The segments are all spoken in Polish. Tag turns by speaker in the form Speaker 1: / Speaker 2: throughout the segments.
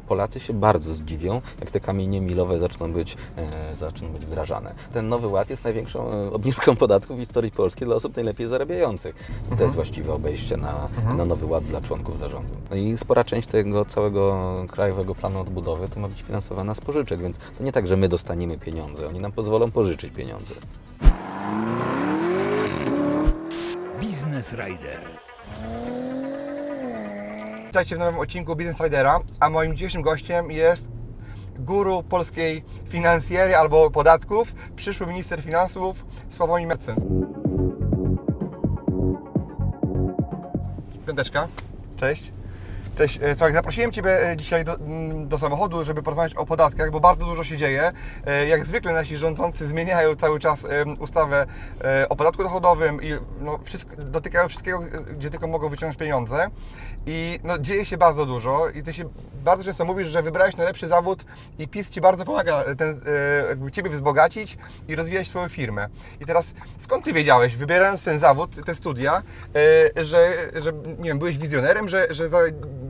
Speaker 1: Polacy się bardzo zdziwią, jak te kamienie milowe zaczną być, e, zaczną być wdrażane. Ten nowy ład jest największą e, obniżką podatków w historii Polski dla osób najlepiej zarabiających. I to jest właściwe obejście na, na nowy ład dla członków zarządu. No i spora część tego całego krajowego planu odbudowy to ma być finansowana z pożyczek, więc to nie tak, że my dostaniemy pieniądze, oni nam pozwolą pożyczyć pieniądze.
Speaker 2: Biznes Rider.
Speaker 3: Witajcie w nowym odcinku Business Ridera, a moim dzisiejszym gościem jest guru polskiej finansjery albo podatków, przyszły minister finansów Sławomir Mercen. Piąteczka, cześć. Cześć, E, słuchaj, zaprosiłem Ciebie e, dzisiaj do, mm, do samochodu, żeby porozmawiać o podatkach, bo bardzo dużo się dzieje. E, Jak zwykle nasi rządzący zmieniają cały czas ustawę o podatku dochodowym i no, wszystko, dotykają wszystkiego, gdzie tylko mogą wyciągnąć pieniądze. I no, dzieje się bardzo dużo i Ty się bardzo często mówisz, że wybrałeś najlepszy zawód i PiS Ci bardzo pomaga ten, e, jakby Ciebie wzbogacić i rozwijać swoją firmę. I teraz skąd Ty wiedziałeś, wybierając ten zawód, te studia, e, że, że nie wiem, byłeś wizjonerem, że, że za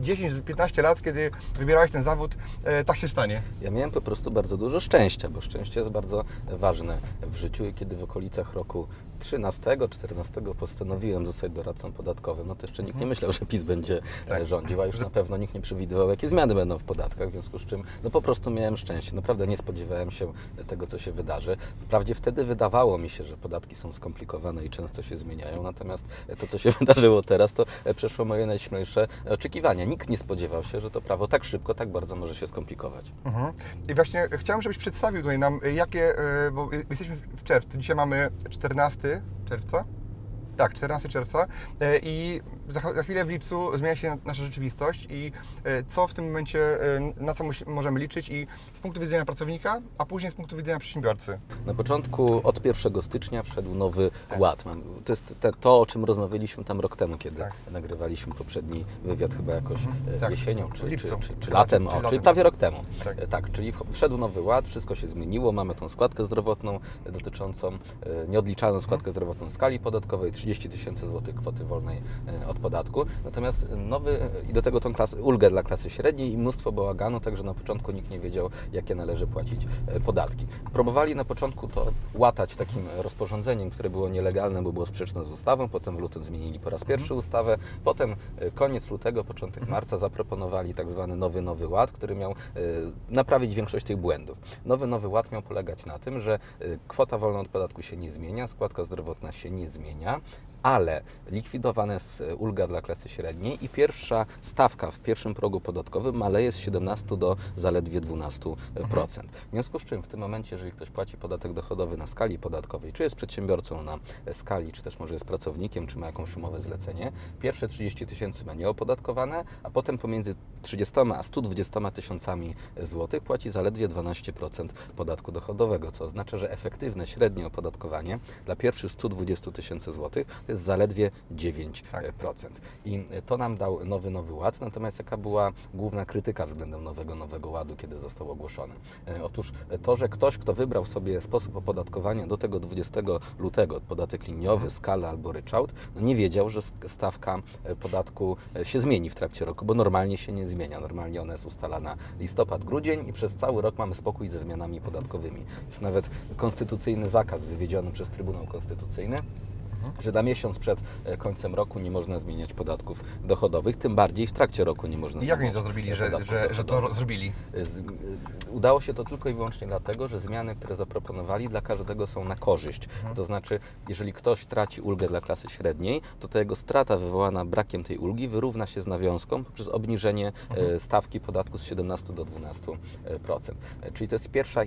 Speaker 3: 10-15 lat, kiedy wybierałeś ten zawód, e, tak się stanie?
Speaker 1: Ja miałem po prostu bardzo dużo szczęścia, bo szczęście jest bardzo ważne w życiu i kiedy w okolicach roku 13-14 postanowiłem zostać doradcą podatkowym, no to jeszcze nikt nie myślał, że PiS będzie
Speaker 3: Tak.
Speaker 1: rządził, a już na pewno nikt nie przewidywał, jakie zmiany będą w podatkach, w związku z czym no po prostu miałem szczęście. Naprawdę nie spodziewałem się tego, co się wydarzy. Wprawdzie wtedy wydawało mi się, że podatki są skomplikowane i często się zmieniają, natomiast to, co się wydarzyło teraz, to przeszło moje najśmielsze oczekiwania. Nikt nie spodziewał się, że to prawo tak szybko, tak bardzo może się skomplikować.
Speaker 3: Mhm. I właśnie chciałem, żebyś przedstawił tutaj nam, y, jakie, bo jesteśmy w czerwcu, dzisiaj mamy 14 czerwca. Tak, 14 czerwca y, i za, chwilę w lipcu zmienia się nasza rzeczywistość i y, co w tym momencie, y, na co możemy liczyć i z punktu widzenia pracownika, a później z punktu widzenia przedsiębiorcy.
Speaker 1: Na początku od 1 stycznia wszedł nowy
Speaker 3: Tak.
Speaker 1: ład. To jest te, to, o czym rozmawialiśmy tam rok temu, kiedy
Speaker 3: Tak.
Speaker 1: nagrywaliśmy poprzedni wywiad chyba jakoś e,
Speaker 3: Tak.
Speaker 1: jesienią czy, czy, czy, czy latem,
Speaker 3: czy-
Speaker 1: o,
Speaker 3: czy
Speaker 1: czyli prawie rok temu.
Speaker 3: Tak.
Speaker 1: E, tak, czyli wszedł nowy ład, wszystko się zmieniło, mamy tą składkę zdrowotną e, dotyczącą e, nieodliczalną składkę zdrowotną skali podatkowej, 30 tysięcy złotych kwoty wolnej e, od podatku. Natomiast nowy e, i do tego tą klasę, ulgę dla klasy średniej i mnóstwo bałaganu, także na początku nikt nie wiedział, jakie należy płacić e, podatki. Próbowali na początku to łatać takim rozporządzeniem, które było nielegalne, bo było sprzeczne z ustawą, potem w lutym zmienili po raz pierwszy ustawę, potem e, koniec lutego, początek marca zaproponowali tak zwany nowy Nowy Ład, który miał e, naprawić większość tych błędów. Nowy Nowy Ład miał polegać na tym, że e, kwota wolna od podatku się nie zmienia, składka zdrowotna się nie zmienia, ale likwidowana jest ulga dla klasy średniej i pierwsza stawka w pierwszym progu podatkowym maleje z 17 do zaledwie 12%. W związku z czym w tym momencie, jeżeli ktoś płaci podatek dochodowy na skali podatkowej, czy jest przedsiębiorcą na skali, czy też może jest pracownikiem, czy ma jakąś umowę zlecenie, pierwsze 30 tysięcy ma nieopodatkowane, a potem pomiędzy 30 a 120 tysiącami złotych płaci zaledwie 12% podatku dochodowego, co oznacza, że efektywne średnie opodatkowanie dla pierwszych 120 tysięcy złotych jest zaledwie 9%.
Speaker 3: Tak.
Speaker 1: I to nam dał nowy Nowy Ład, natomiast jaka była główna krytyka względem nowego Nowego Ładu, kiedy został ogłoszony? E, Otóż to, że ktoś, kto wybrał sobie sposób opodatkowania do tego 20 lutego, podatek liniowy, skala albo ryczałt, no nie wiedział, że stawka e, podatku e, się zmieni w trakcie roku, bo normalnie się nie zmienia. Normalnie ona jest ustalana listopad, grudzień i przez cały rok mamy spokój ze zmianami podatkowymi. Jest nawet konstytucyjny zakaz wywiedziony przez Trybunał Konstytucyjny, że na miesiąc przed e, końcem roku nie można zmieniać podatków dochodowych, tym bardziej w trakcie roku nie można
Speaker 3: I jak oni to zrobili,
Speaker 1: e,
Speaker 3: że, że, że to zrobili?
Speaker 1: Z, y, udało się to tylko i wyłącznie dlatego, że zmiany, które zaproponowali dla każdego są na korzyść. To znaczy, jeżeli ktoś traci ulgę dla klasy średniej, to ta jego strata wywołana brakiem tej ulgi wyrówna się z nawiązką poprzez obniżenie e, stawki podatku z 17 do 12%. E, Czyli to jest pierwsza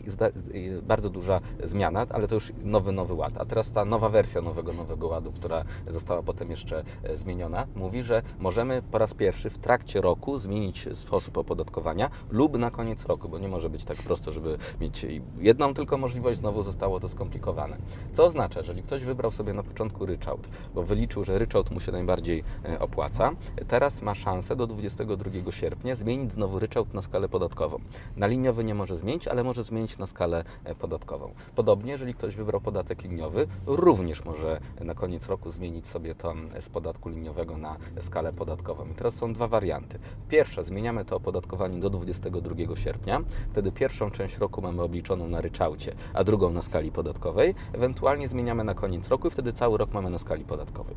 Speaker 1: bardzo duża zmiana, ale to już nowy, nowy ład. A teraz ta nowa wersja nowego, nowego ładu, która została potem jeszcze e, zmieniona, mówi, że możemy po raz pierwszy w trakcie roku zmienić sposób opodatkowania lub na koniec roku, bo nie może być tak prosto, żeby mieć jedną tylko możliwość, znowu zostało to skomplikowane. Co oznacza, jeżeli ktoś wybrał sobie na początku ryczałt, bo wyliczył, że ryczałt mu się najbardziej e, opłaca, teraz ma szansę do 22 sierpnia zmienić znowu ryczałt na skalę podatkową. Na liniowy nie może zmienić, ale może zmienić na skalę e, podatkową. Podobnie, jeżeli ktoś wybrał podatek liniowy, również może na koniec roku zmienić sobie to z podatku liniowego na skalę podatkową. I teraz są dwa warianty. Pierwsze, zmieniamy to opodatkowanie do 22 sierpnia. Wtedy pierwszą część roku mamy obliczoną na ryczałcie, a drugą na skali podatkowej. Ewentualnie zmieniamy na koniec roku i wtedy cały rok mamy na skali podatkowej.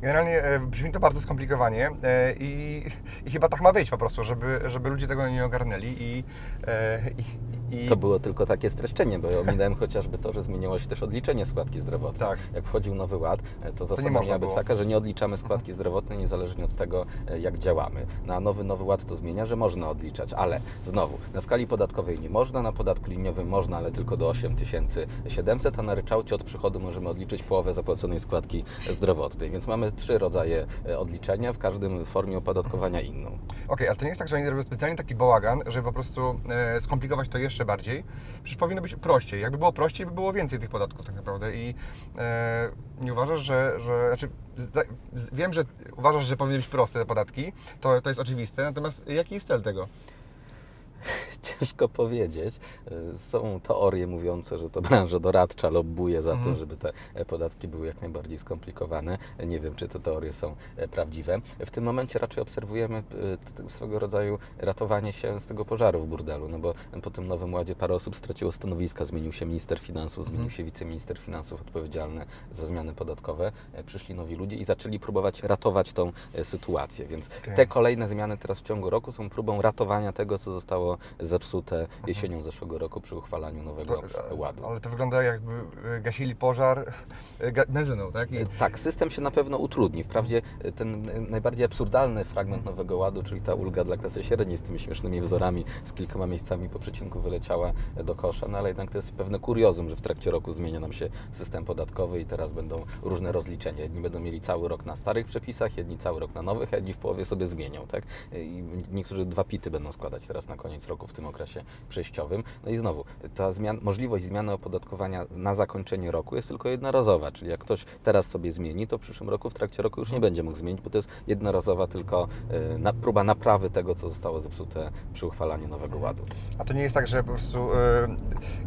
Speaker 3: Generalnie e, brzmi to bardzo skomplikowanie e, i, i chyba tak ma być po prostu, żeby, żeby ludzie tego nie ogarnęli i, e, i, i
Speaker 1: To było tylko takie streszczenie, bo ja ominąłem chociażby to, że zmieniło się też odliczenie składki zdrowotnej.
Speaker 3: Tak.
Speaker 1: Jak wchodził nowy ład, e, to zasada
Speaker 3: można
Speaker 1: miała być
Speaker 3: było.
Speaker 1: taka, że nie odliczamy składki zdrowotnej niezależnie od tego, e, jak działamy. Na nowy nowy ład to zmienia, że można odliczać, ale znowu, na skali podatkowej nie można, na podatku liniowym można, ale tylko do 8700, a na ryczałcie od przychodu możemy odliczyć połowę zapłaconej składki zdrowotnej. Więc mamy trzy rodzaje e, odliczenia, w każdym formie opodatkowania inną.
Speaker 3: Okej, ale to nie jest tak, że oni robią specjalnie taki bałagan, żeby po prostu e, skomplikować to jeszcze bardziej. Przecież powinno być prościej. Jakby było prościej, by było więcej tych podatków tak naprawdę. I e, nie uważasz, że, że znaczy, wiem, że uważasz, że powinny być proste te podatki, to, to jest oczywiste, natomiast jaki jest cel tego?
Speaker 1: Ciężko powiedzieć. Y, Są teorie mówiące, że to branża doradcza lobbuje za
Speaker 3: Mhm.
Speaker 1: tym, żeby te e, podatki były jak najbardziej skomplikowane. Nie wiem, czy te teorie są e, prawdziwe. W tym momencie raczej obserwujemy swego rodzaju ratowanie się z tego pożaru w burdelu, no bo po tym nowym ładzie parę osób straciło stanowiska, zmienił się minister finansów, zmienił
Speaker 3: Mhm.
Speaker 1: się wiceminister finansów odpowiedzialny za zmiany podatkowe, E, przyszli nowi ludzie i zaczęli próbować ratować tą e, sytuację, więc
Speaker 3: Okej.
Speaker 1: te kolejne zmiany teraz w ciągu roku są próbą ratowania tego, co zostało zepsute jesienią zeszłego roku przy uchwalaniu nowego.
Speaker 3: To,
Speaker 1: ładu.
Speaker 3: ale to wygląda jakby e, gasili pożar e, benzyną, tak? I,
Speaker 1: E, Tak, system się na pewno utrudni. Wprawdzie ten najbardziej absurdalny fragment Nowego Ładu, czyli ta ulga dla klasy średniej z tymi śmiesznymi wzorami, z kilkoma miejscami po przecinku wyleciała do kosza, no ale jednak to jest pewne kuriozum, że w trakcie roku zmienia nam się system podatkowy i teraz będą różne rozliczenia. Jedni będą mieli cały rok na starych przepisach, jedni cały rok na nowych, a jedni w połowie sobie zmienią, tak? I niektórzy dwa pity będą składać teraz na koniec roku w tym okresie przejściowym. No i znowu, ta zmian, możliwość zmiany opodatkowania na zakończenie roku jest tylko jednorazowa, czyli jak ktoś teraz sobie zmieni, to w przyszłym roku, w trakcie roku już nie będzie mógł zmienić, bo to jest jednorazowa tylko e, na, próba naprawy tego, co zostało zepsute przy uchwalaniu nowego ładu.
Speaker 3: A to nie jest tak, że po prostu. e,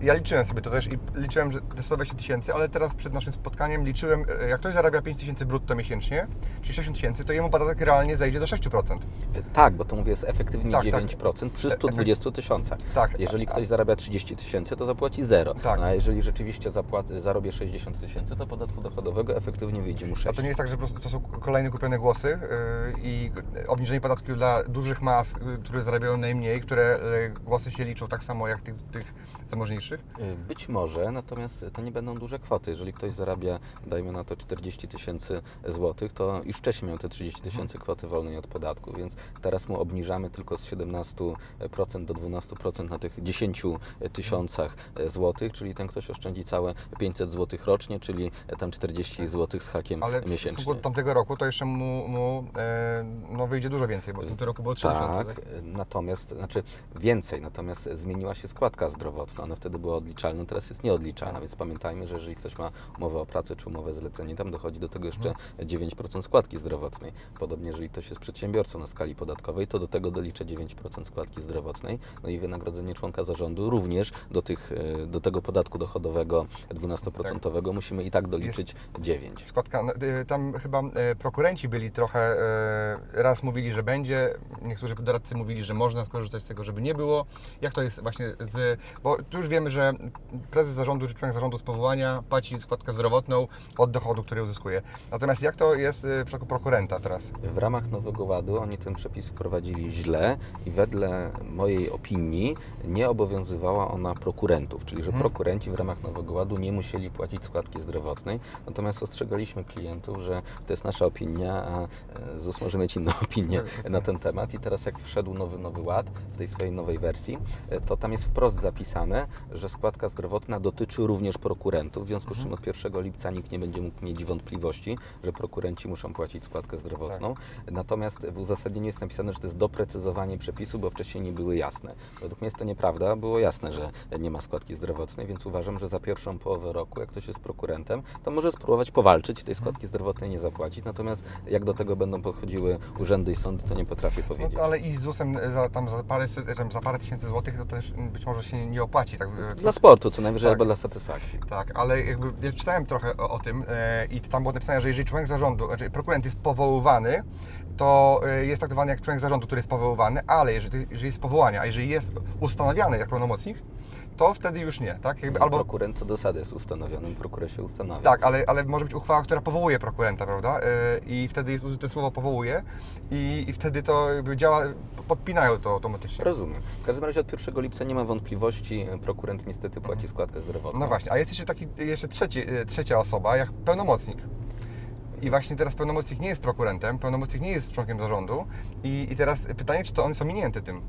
Speaker 3: ja liczyłem sobie to też i liczyłem, że te 120 tysięcy, ale teraz przed naszym spotkaniem liczyłem, e, jak ktoś zarabia 5 tysięcy brutto miesięcznie, czyli 60 tysięcy, to jemu podatek realnie zejdzie do 6%.
Speaker 1: E, Tak, bo to mówię, jest efektywnie
Speaker 3: Tak, tak.
Speaker 1: 9% przy 120 tysiącach.
Speaker 3: Tak.
Speaker 1: Jeżeli ktoś zarabia 30 tysięcy, to zapłaci zero.
Speaker 3: Tak.
Speaker 1: A jeżeli rzeczywiście zapłat, zarobię 60 tysięcy, to podatku dochodowego efektywnie wyjdzie mu 6.
Speaker 3: A to nie jest tak, że po prostu to są kolejne kupione głosy e, i obniżenie podatku dla dużych mas, e, które zarabiają najmniej, które e, głosy się liczą tak samo jak tych, tych zamożniejszych?
Speaker 1: Y, Być może, natomiast to nie będą duże kwoty. Jeżeli ktoś zarabia, dajmy na to 40 tysięcy złotych, to już wcześniej miał te 30 tysięcy kwoty wolnej od podatku, więc teraz mu obniżamy tylko z 17% do 12% na tych 10 tysiącach złotych, czyli ten ktoś oszczędzi całe 500 złotych rocznie, czyli tam 40 złotych z hakiem
Speaker 3: Ale w stosunku
Speaker 1: miesięcznie.
Speaker 3: do tamtego roku to jeszcze mu, mu e, no, wyjdzie dużo więcej, bo w tym roku było 3000.
Speaker 1: Tak,
Speaker 3: Tak?
Speaker 1: natomiast, znaczy więcej, natomiast zmieniła się składka zdrowotna. Ona wtedy była odliczalna, teraz jest nieodliczalna, więc pamiętajmy, że jeżeli ktoś ma umowę o pracę czy umowę zlecenie, tam dochodzi do tego jeszcze 9% składki zdrowotnej. Podobnie, jeżeli ktoś jest przedsiębiorcą na skali podatkowej, to do tego dolicza 9% składki zdrowotnej. No i wynagrodzenie członka zarządu również do, tych, e, do tego podatku dochodowego 12% musimy i tak doliczyć 9.
Speaker 3: Składka, no, y, tam chyba e, prokurenci byli trochę, e, raz mówili, że będzie, niektórzy doradcy mówili, że można skorzystać z tego, żeby nie było. Jak to jest właśnie z, bo tu już wiemy, że prezes zarządu czy członek zarządu z powołania płaci składkę zdrowotną od dochodu, który uzyskuje. Natomiast jak to jest e, w przypadku prokurenta teraz?
Speaker 1: W ramach Nowego Ładu oni ten przepis wprowadzili źle i wedle mojej opinii nie obowiązywała ona prokurentów, czyli że prokurenci w ramach Nowego Ładu nie musieli płacić składki zdrowotnej. Natomiast ostrzegaliśmy klientów, że to jest nasza opinia, a e, ZUS może mieć inną opinię na ten temat. I teraz jak wszedł nowy Nowy Ład w tej swojej nowej wersji, e, to tam jest wprost zapisane, że składka zdrowotna dotyczy również prokurentów. W związku z czym od 1 lipca nikt nie będzie mógł mieć wątpliwości, że prokurenci muszą płacić składkę zdrowotną. Natomiast w uzasadnieniu jest napisane, że to jest doprecyzowanie przepisu, bo wcześniej nie były jasne. Według mnie jest to nieprawda. Było jasne, że nie ma składki zdrowotnej, więc uważam, że za pierwszą połowę roku, jak ktoś jest prokurentem, to może spróbować powalczyć i tej składki zdrowotnej nie zapłacić. Natomiast jak do tego będą podchodziły urzędy i sądy, to nie potrafię powiedzieć.
Speaker 3: No, ale i z ZUS-em za, tam za, parę, set- za parę tysięcy złotych to też być może się nie opłaci. Tak, e,
Speaker 1: Dla sportu co najwyżej
Speaker 3: Tak.
Speaker 1: albo dla satysfakcji.
Speaker 3: Tak, ale jakby ja czytałem trochę o, o tym e, i tam było napisane, że jeżeli członek zarządu, znaczy prokurent jest powoływany, to e, jest traktowany jak członek zarządu, który jest powoływany, ale jeżeli, jeżeli jest powołanie, a jeżeli jest ustanawiany jak pełnomocnik, to wtedy już nie, tak? Jakby, albo,
Speaker 1: Prokurent co do zasady jest ustanowiony, prokuror się ustanawia.
Speaker 3: tak, ale, ale może być uchwała, która powołuje prokurenta, prawda? E, I wtedy jest użyte słowo powołuje i, i wtedy to jakby działa, podpinają to automatycznie.
Speaker 1: Rozumiem. W każdym razie od 1 lipca nie ma wątpliwości, prokurent niestety płaci składkę zdrowotną.
Speaker 3: No właśnie, a jest jeszcze taki, jeszcze trzeci, e, trzecia osoba, jak pełnomocnik. I właśnie teraz pełnomocnik nie jest prokurentem, pełnomocnik nie jest członkiem zarządu i, i teraz pytanie, czy to on jest ominięty tym.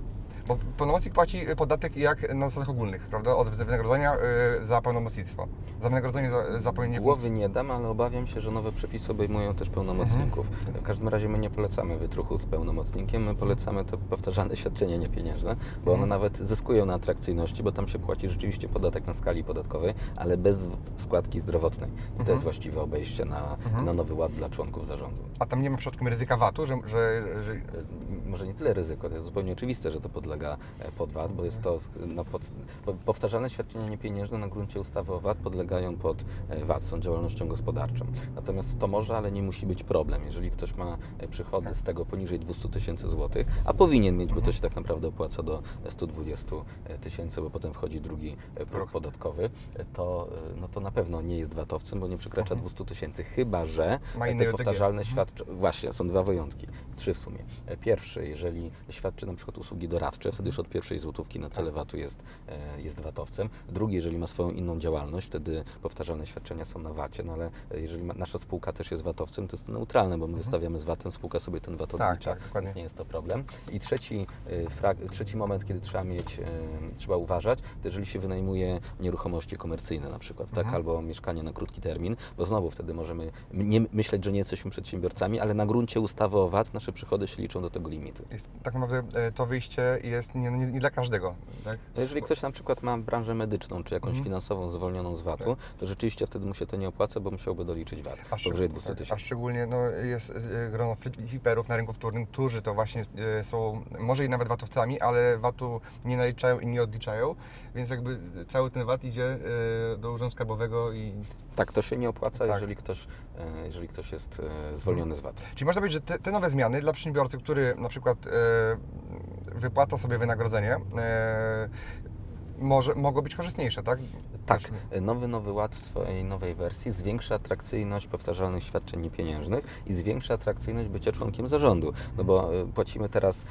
Speaker 3: Bo pełnomocnik płaci podatek jak na zasadach ogólnych, prawda? Od wynagrodzenia y, za pełnomocnictwo. Za wynagrodzenie za, za pełnienie
Speaker 1: Głowy nie dam, ale obawiam się, że nowe przepisy obejmują też pełnomocników.
Speaker 3: Mhm.
Speaker 1: W każdym razie my nie polecamy wytruchu z pełnomocnikiem, my polecamy to powtarzalne świadczenia niepieniężne, bo one
Speaker 3: Mhm.
Speaker 1: nawet zyskują na atrakcyjności, bo tam się płaci rzeczywiście podatek na skali podatkowej, ale bez składki zdrowotnej. I to
Speaker 3: Mhm.
Speaker 1: jest właściwe obejście na, na nowy ład dla członków zarządu.
Speaker 3: A tam nie ma przypadkiem ryzyka VAT-u, że, że, że
Speaker 1: E, może nie tyle ryzyko, to jest zupełnie oczywiste, że to podlega e, pod VAT, bo jest to no, pod, po- powtarzalne świadczenia niepieniężne na gruncie ustawy o VAT podlegają pod e, VAT, są działalnością gospodarczą. Natomiast to może, ale nie musi być problem. Jeżeli ktoś ma e, przychody z tego poniżej 200 tysięcy złotych, a powinien mieć, bo to się tak naprawdę opłaca do 120 tysięcy, bo potem wchodzi drugi próg podatkowy, to, no to na pewno nie jest VAT-owcem, bo nie przekracza 200 tysięcy, chyba że te powtarzalne świadczenia, właśnie, są dwa wyjątki, trzy w sumie. Pierwszy, jeżeli świadczy na przykład usługi doradcze, wtedy już od pierwszej złotówki na cele VAT-u jest, e, jest VAT-owcem. Drugi, jeżeli ma swoją inną działalność, wtedy powtarzalne świadczenia są na VAT-ie, no ale e, jeżeli ma, nasza spółka też jest VAT-owcem, to jest to neutralne, bo my wystawiamy z VAT-em, spółka sobie ten VAT
Speaker 3: Tak,
Speaker 1: odlicza,
Speaker 3: tak, dokładnie.
Speaker 1: więc nie jest to problem. I trzeci, e, trzeci moment, kiedy trzeba mieć, trzeba uważać, to jeżeli się wynajmuje nieruchomości komercyjne na przykład, tak, albo mieszkanie na krótki termin, bo znowu wtedy możemy nie myśleć, że nie jesteśmy przedsiębiorcami, ale na gruncie ustawy o VAT nasze przychody się liczą do tego limitu.
Speaker 3: tak naprawdę to wyjście jest nie, nie, nie dla każdego, tak?
Speaker 1: No Jeżeli ktoś na przykład ma branżę medyczną, czy jakąś
Speaker 3: Mhm.
Speaker 1: finansową zwolnioną z VAT-u, to rzeczywiście wtedy mu się to nie opłaca, bo musiałby doliczyć VAT
Speaker 3: szczeg-
Speaker 1: powyżej 200
Speaker 3: tak, A
Speaker 1: tysięcy.
Speaker 3: szczególnie no, jest e, grono fli- fliperów na rynku wtórnym, którzy to właśnie e, są, może i nawet VAT-owcami, ale VAT-u nie naliczają i nie odliczają, więc jakby cały ten VAT idzie e, do Urzędu Skarbowego i...
Speaker 1: Tak, to się nie opłaca,
Speaker 3: Tak.
Speaker 1: jeżeli, ktoś, e, jeżeli ktoś jest e, zwolniony z VAT.
Speaker 3: Czyli można powiedzieć, że te, te nowe zmiany dla przedsiębiorcy, który na przykład e, wypłaca sobie wynagrodzenie, może, mogą być korzystniejsze, tak?
Speaker 1: Tak, nowy Nowy Ład w swojej nowej wersji zwiększa atrakcyjność powtarzalnych świadczeń niepieniężnych i zwiększa atrakcyjność bycia członkiem zarządu, no bo e, płacimy teraz e,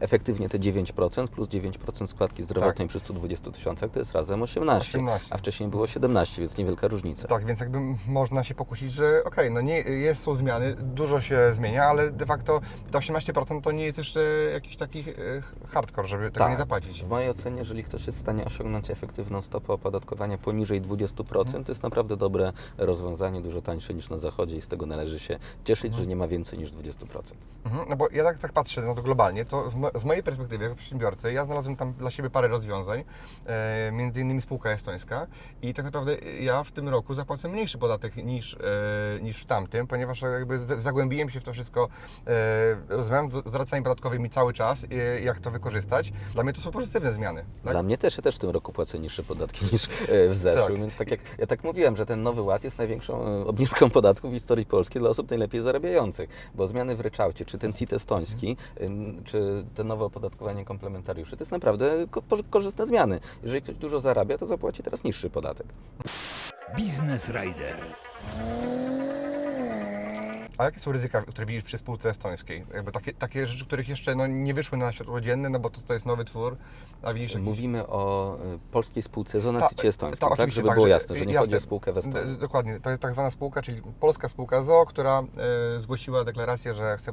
Speaker 1: efektywnie te 9% plus 9% składki zdrowotnej
Speaker 3: Tak.
Speaker 1: przy 120 tysiącach, to jest razem 18,
Speaker 3: 18.
Speaker 1: a wcześniej było 17, więc niewielka różnica.
Speaker 3: Tak, więc jakby można się pokusić, że okej, no nie, jest, są zmiany, dużo się zmienia, ale de facto te 18% to nie jest jeszcze jakiś taki e, hardcore, żeby tego nie zapłacić.
Speaker 1: W mojej ocenie, jeżeli ktoś jest w stanie osiągnąć efektywną stopę opodatkowania poniżej 20%, to jest naprawdę dobre rozwiązanie, dużo tańsze niż na zachodzie i z tego należy się cieszyć, że nie ma więcej niż 20%.
Speaker 3: Mhm, no bo ja tak, tak patrzę no to globalnie, to z mojej perspektywy jako przedsiębiorcy, ja znalazłem tam dla siebie parę rozwiązań, e, między innymi spółka estońska i tak naprawdę ja w tym roku zapłacę mniejszy podatek niż, e, niż w tamtym, ponieważ jakby zagłębiłem się w to wszystko, e, rozmawiam z z doradcami podatkowymi cały czas, e, jak to wykorzystać. Dla mnie to są pozytywne zmiany. Tak?
Speaker 1: Dla mnie też, ja też w tym roku płacę niższe podatki niż e, w zeszłym,
Speaker 3: Tak.
Speaker 1: więc tak jak ja tak mówiłem, że ten nowy ład jest największą e, obniżką podatków w historii Polski dla osób najlepiej zarabiających, bo zmiany w ryczałcie, czy ten CIT estoński, ym, czy te nowe opodatkowanie komplementariuszy, to jest naprawdę ko- korzystne zmiany. Jeżeli ktoś dużo zarabia, to zapłaci teraz niższy podatek.
Speaker 2: Biznes Rider.
Speaker 3: A jakie są ryzyka, które widzisz przy spółce estońskiej? Jakby takie, takie rzeczy, których jeszcze no, nie wyszły na światło dzienne, no bo to, to jest nowy twór, a widzisz... jakiś-
Speaker 1: Mówimy o e, polskiej spółce z
Speaker 3: Ta-
Speaker 1: zonacji estońskiej,
Speaker 3: ta,
Speaker 1: tak? Żeby
Speaker 3: tak,
Speaker 1: było jasne, że nie chodzi
Speaker 3: jasne.
Speaker 1: o spółkę w Estonii.
Speaker 3: Dokładnie, to jest tak zwana spółka, czyli polska spółka ZO, która e, zgłosiła deklarację, że chce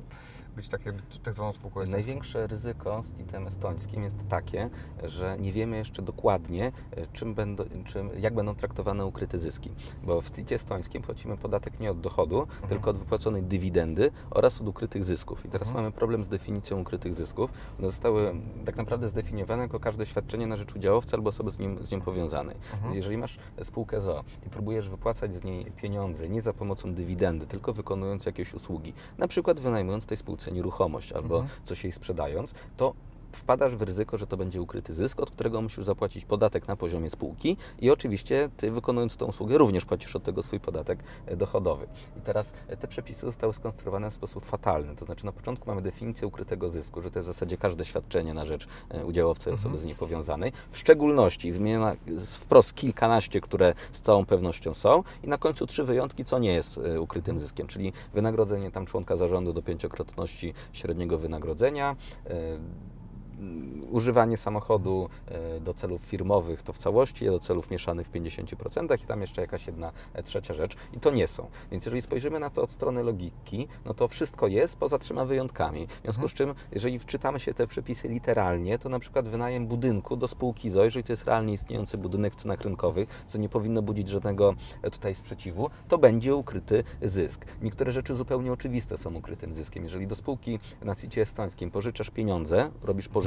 Speaker 3: być takie, tak zwaną spółką estońską?
Speaker 1: Największe ryzyko z CIT-em estońskim jest takie, że nie wiemy jeszcze dokładnie, e, czym będą, czym, jak będą traktowane ukryte zyski. Bo w CIT estońskim płacimy podatek nie od dochodu, tylko od wypłaconej dywidendy oraz od ukrytych zysków. I teraz
Speaker 3: Mhm.
Speaker 1: mamy problem z definicją ukrytych zysków. One zostały tak naprawdę zdefiniowane jako każde świadczenie na rzecz udziałowca albo osoby z nim, z nim powiązanej. Więc jeżeli masz spółkę ZO i próbujesz wypłacać z niej pieniądze nie za pomocą dywidendy, tylko wykonując jakieś usługi, na przykład wynajmując tej spółce nieruchomość albo
Speaker 3: Mhm.
Speaker 1: coś jej sprzedając, to wpadasz w ryzyko, że to będzie ukryty zysk, od którego musisz zapłacić podatek na poziomie spółki i oczywiście ty wykonując tą usługę również płacisz od tego swój podatek e, dochodowy. I teraz e, te przepisy zostały skonstruowane w sposób fatalny, to znaczy na początku mamy definicję ukrytego zysku, że to jest w zasadzie każde świadczenie na rzecz e, udziałowcy osoby z niej powiązanej, w szczególności wymieniona z wprost kilkanaście, które z całą pewnością są i na końcu trzy wyjątki, co nie jest ukrytym zyskiem, czyli wynagrodzenie tam członka zarządu do pięciokrotności średniego wynagrodzenia, używanie samochodu e, do celów firmowych to w całości, do celów mieszanych w 50% i tam jeszcze jakaś jedna e, trzecia rzecz i to nie są. Więc jeżeli spojrzymy na to od strony logiki, no to wszystko jest poza trzema wyjątkami. W związku z czym, jeżeli wczytamy się te przepisy literalnie, to na przykład wynajem budynku do spółki ZO, jeżeli to jest realnie istniejący budynek w cenach rynkowych, co nie powinno budzić żadnego e, tutaj sprzeciwu, to będzie ukryty zysk. Niektóre rzeczy zupełnie oczywiste są ukrytym zyskiem. Jeżeli do spółki na CIT estońskim pożyczasz pieniądze, robisz pożyczkę,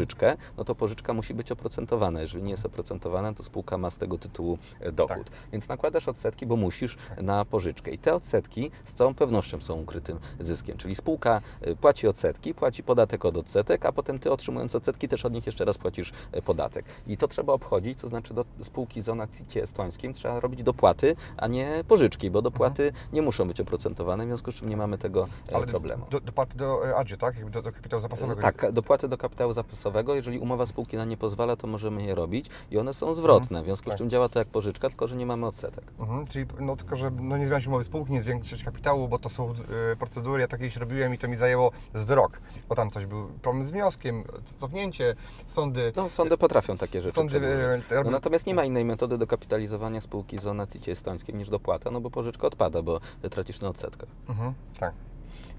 Speaker 1: no to pożyczka musi być oprocentowana. Jeżeli nie jest oprocentowana, to spółka ma z tego tytułu e, dochód. Więc nakładasz odsetki, bo musisz na pożyczkę. I te odsetki z całą pewnością są ukrytym zyskiem. Czyli spółka e, płaci odsetki, płaci podatek od odsetek, a potem ty otrzymując odsetki też od nich jeszcze raz płacisz e, podatek. I to trzeba obchodzić, to znaczy do spółki zona CIT estońskim trzeba robić dopłaty, a nie pożyczki, bo dopłaty nie muszą być oprocentowane, w związku z czym nie mamy tego e, problemu.
Speaker 3: Do, dopłaty do ADZIE, tak? Do, do kapitału zapasowego.
Speaker 1: Tak, dopłaty do kapitału zapasowego, jeżeli umowa spółki na nie pozwala, to możemy je robić i one są zwrotne, w związku z
Speaker 3: tak.
Speaker 1: czym działa to jak pożyczka, tylko że nie mamy odsetek.
Speaker 3: Mhm, czyli no tylko, że no nie zmieniać umowy spółki, nie zwiększyć kapitału, bo to są e, procedury, ja takie już robiłem i to mi zajęło z rok, bo tam coś był problem z wnioskiem, cofnięcie, sądy.
Speaker 1: No, sądy potrafią takie rzeczy
Speaker 3: Sądy,
Speaker 1: No, natomiast nie ma innej metody do kapitalizowania spółki z CIT estońskim niż dopłata, no bo pożyczka odpada, bo tracisz na odsetkach.
Speaker 3: Mhm, tak.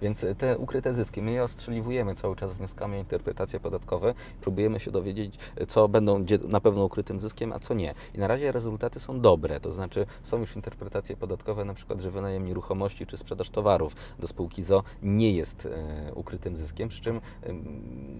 Speaker 1: Więc te ukryte zyski, my je ostrzeliwujemy cały czas wnioskami o interpretacje podatkowe, próbujemy się dowiedzieć, co będą na pewno ukrytym zyskiem, a co nie. I na razie rezultaty są dobre, to znaczy są już interpretacje podatkowe, na przykład, że wynajem nieruchomości czy sprzedaż towarów do spółki ZO nie jest e, ukrytym zyskiem, przy czym em,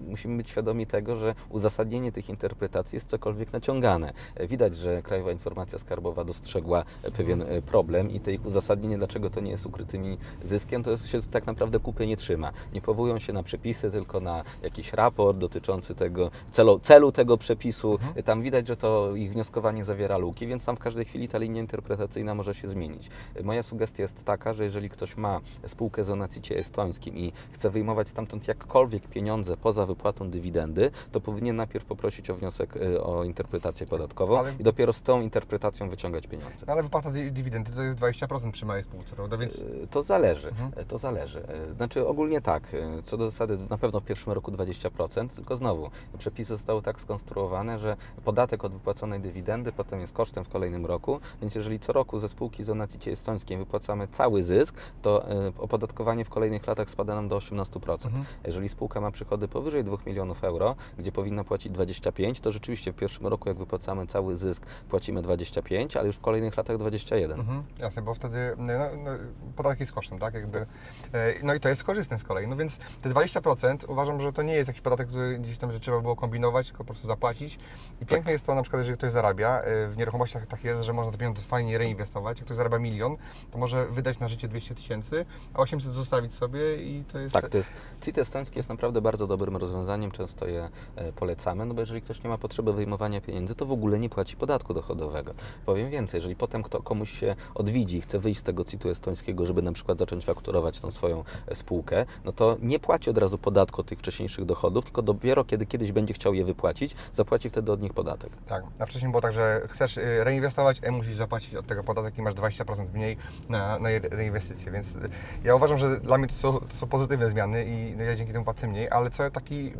Speaker 1: musimy być świadomi tego, że uzasadnienie tych interpretacji jest cokolwiek naciągane. E, Widać, że Krajowa Informacja Skarbowa dostrzegła e, pewien e, problem i te ich uzasadnienie, dlaczego to nie jest ukrytymi zyskiem, to jest, się tak naprawdę kupy nie trzyma. Nie powołują się na przepisy, tylko na jakiś raport dotyczący tego celu, celu tego przepisu.
Speaker 3: Mhm.
Speaker 1: Tam widać, że to ich wnioskowanie zawiera luki, więc tam w każdej chwili ta linia interpretacyjna może się zmienić. Moja sugestia jest taka, że jeżeli ktoś ma spółkę z onacicie estońskim i chce wyjmować stamtąd jakkolwiek pieniądze poza wypłatą dywidendy, to powinien najpierw poprosić o wniosek e, o interpretację podatkową
Speaker 3: Ale-
Speaker 1: i dopiero z tą interpretacją wyciągać pieniądze.
Speaker 3: No ale wypłata dy- dywidendy to jest 20% przy małej spółce, prawda? Więc
Speaker 1: E, To zależy,
Speaker 3: Mhm.
Speaker 1: to zależy. Znaczy ogólnie tak, e, co do zasady na pewno w pierwszym roku 20%, tylko znowu przepisy zostały tak skonstruowane, że podatek od wypłaconej dywidendy potem jest kosztem w kolejnym roku, więc jeżeli co roku ze spółki z onacicie estońskiej wypłacamy cały zysk, to e, opodatkowanie w kolejnych latach spada nam do 18%.
Speaker 3: Mhm.
Speaker 1: Jeżeli spółka ma przychody powyżej 2 milionów euro, gdzie powinna płacić 25, to rzeczywiście w pierwszym roku jak wypłacamy cały zysk płacimy 25, ale już w kolejnych latach 21.
Speaker 3: Mhm, jasne, bo wtedy no, no, podatek jest kosztem, tak? Jakby, e, no i to jest korzystne z kolei. No więc te 20% uważam, że to nie jest jakiś podatek, który gdzieś tam że trzeba było kombinować, tylko po prostu zapłacić. I piękne jest to na przykład, jeżeli ktoś zarabia, e, w nieruchomościach tak jest, że można te pieniądze fajnie reinwestować. Jak ktoś zarabia milion, to może wydać na życie 200 tysięcy, a 800 zostawić sobie i to jest...
Speaker 1: Tak, to jest, CIT estoński jest naprawdę bardzo dobrym rozwiązaniem, często je e, polecamy, no bo jeżeli ktoś nie ma potrzeby wyjmowania pieniędzy, to w ogóle nie płaci podatku dochodowego. Powiem więcej, jeżeli potem kto, komuś się odwiedzi i chce wyjść z tego CIT-u estońskiego, żeby na przykład zacząć fakturować tą swoją spółkę, no to nie płaci od razu podatku od tych wcześniejszych dochodów, tylko dopiero kiedy kiedyś będzie chciał je wypłacić, zapłaci wtedy od nich podatek.
Speaker 3: Tak, a wcześniej było tak, że chcesz y, reinwestować, a musisz zapłacić od tego podatek i masz 20% mniej na, na je- reinwestycje, więc y, ja uważam, że dla mnie to są, to są pozytywne zmiany i no, ja dzięki temu płacę mniej, ale co taki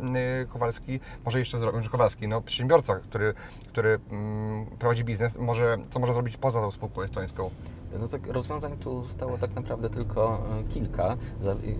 Speaker 3: y, Kowalski może jeszcze zrobić, Kowalski, no przedsiębiorca, który, który mm, prowadzi biznes, może, co może zrobić poza tą spółką estońską?
Speaker 1: No tak, rozwiązań tu zostało tak naprawdę tylko e, kilka.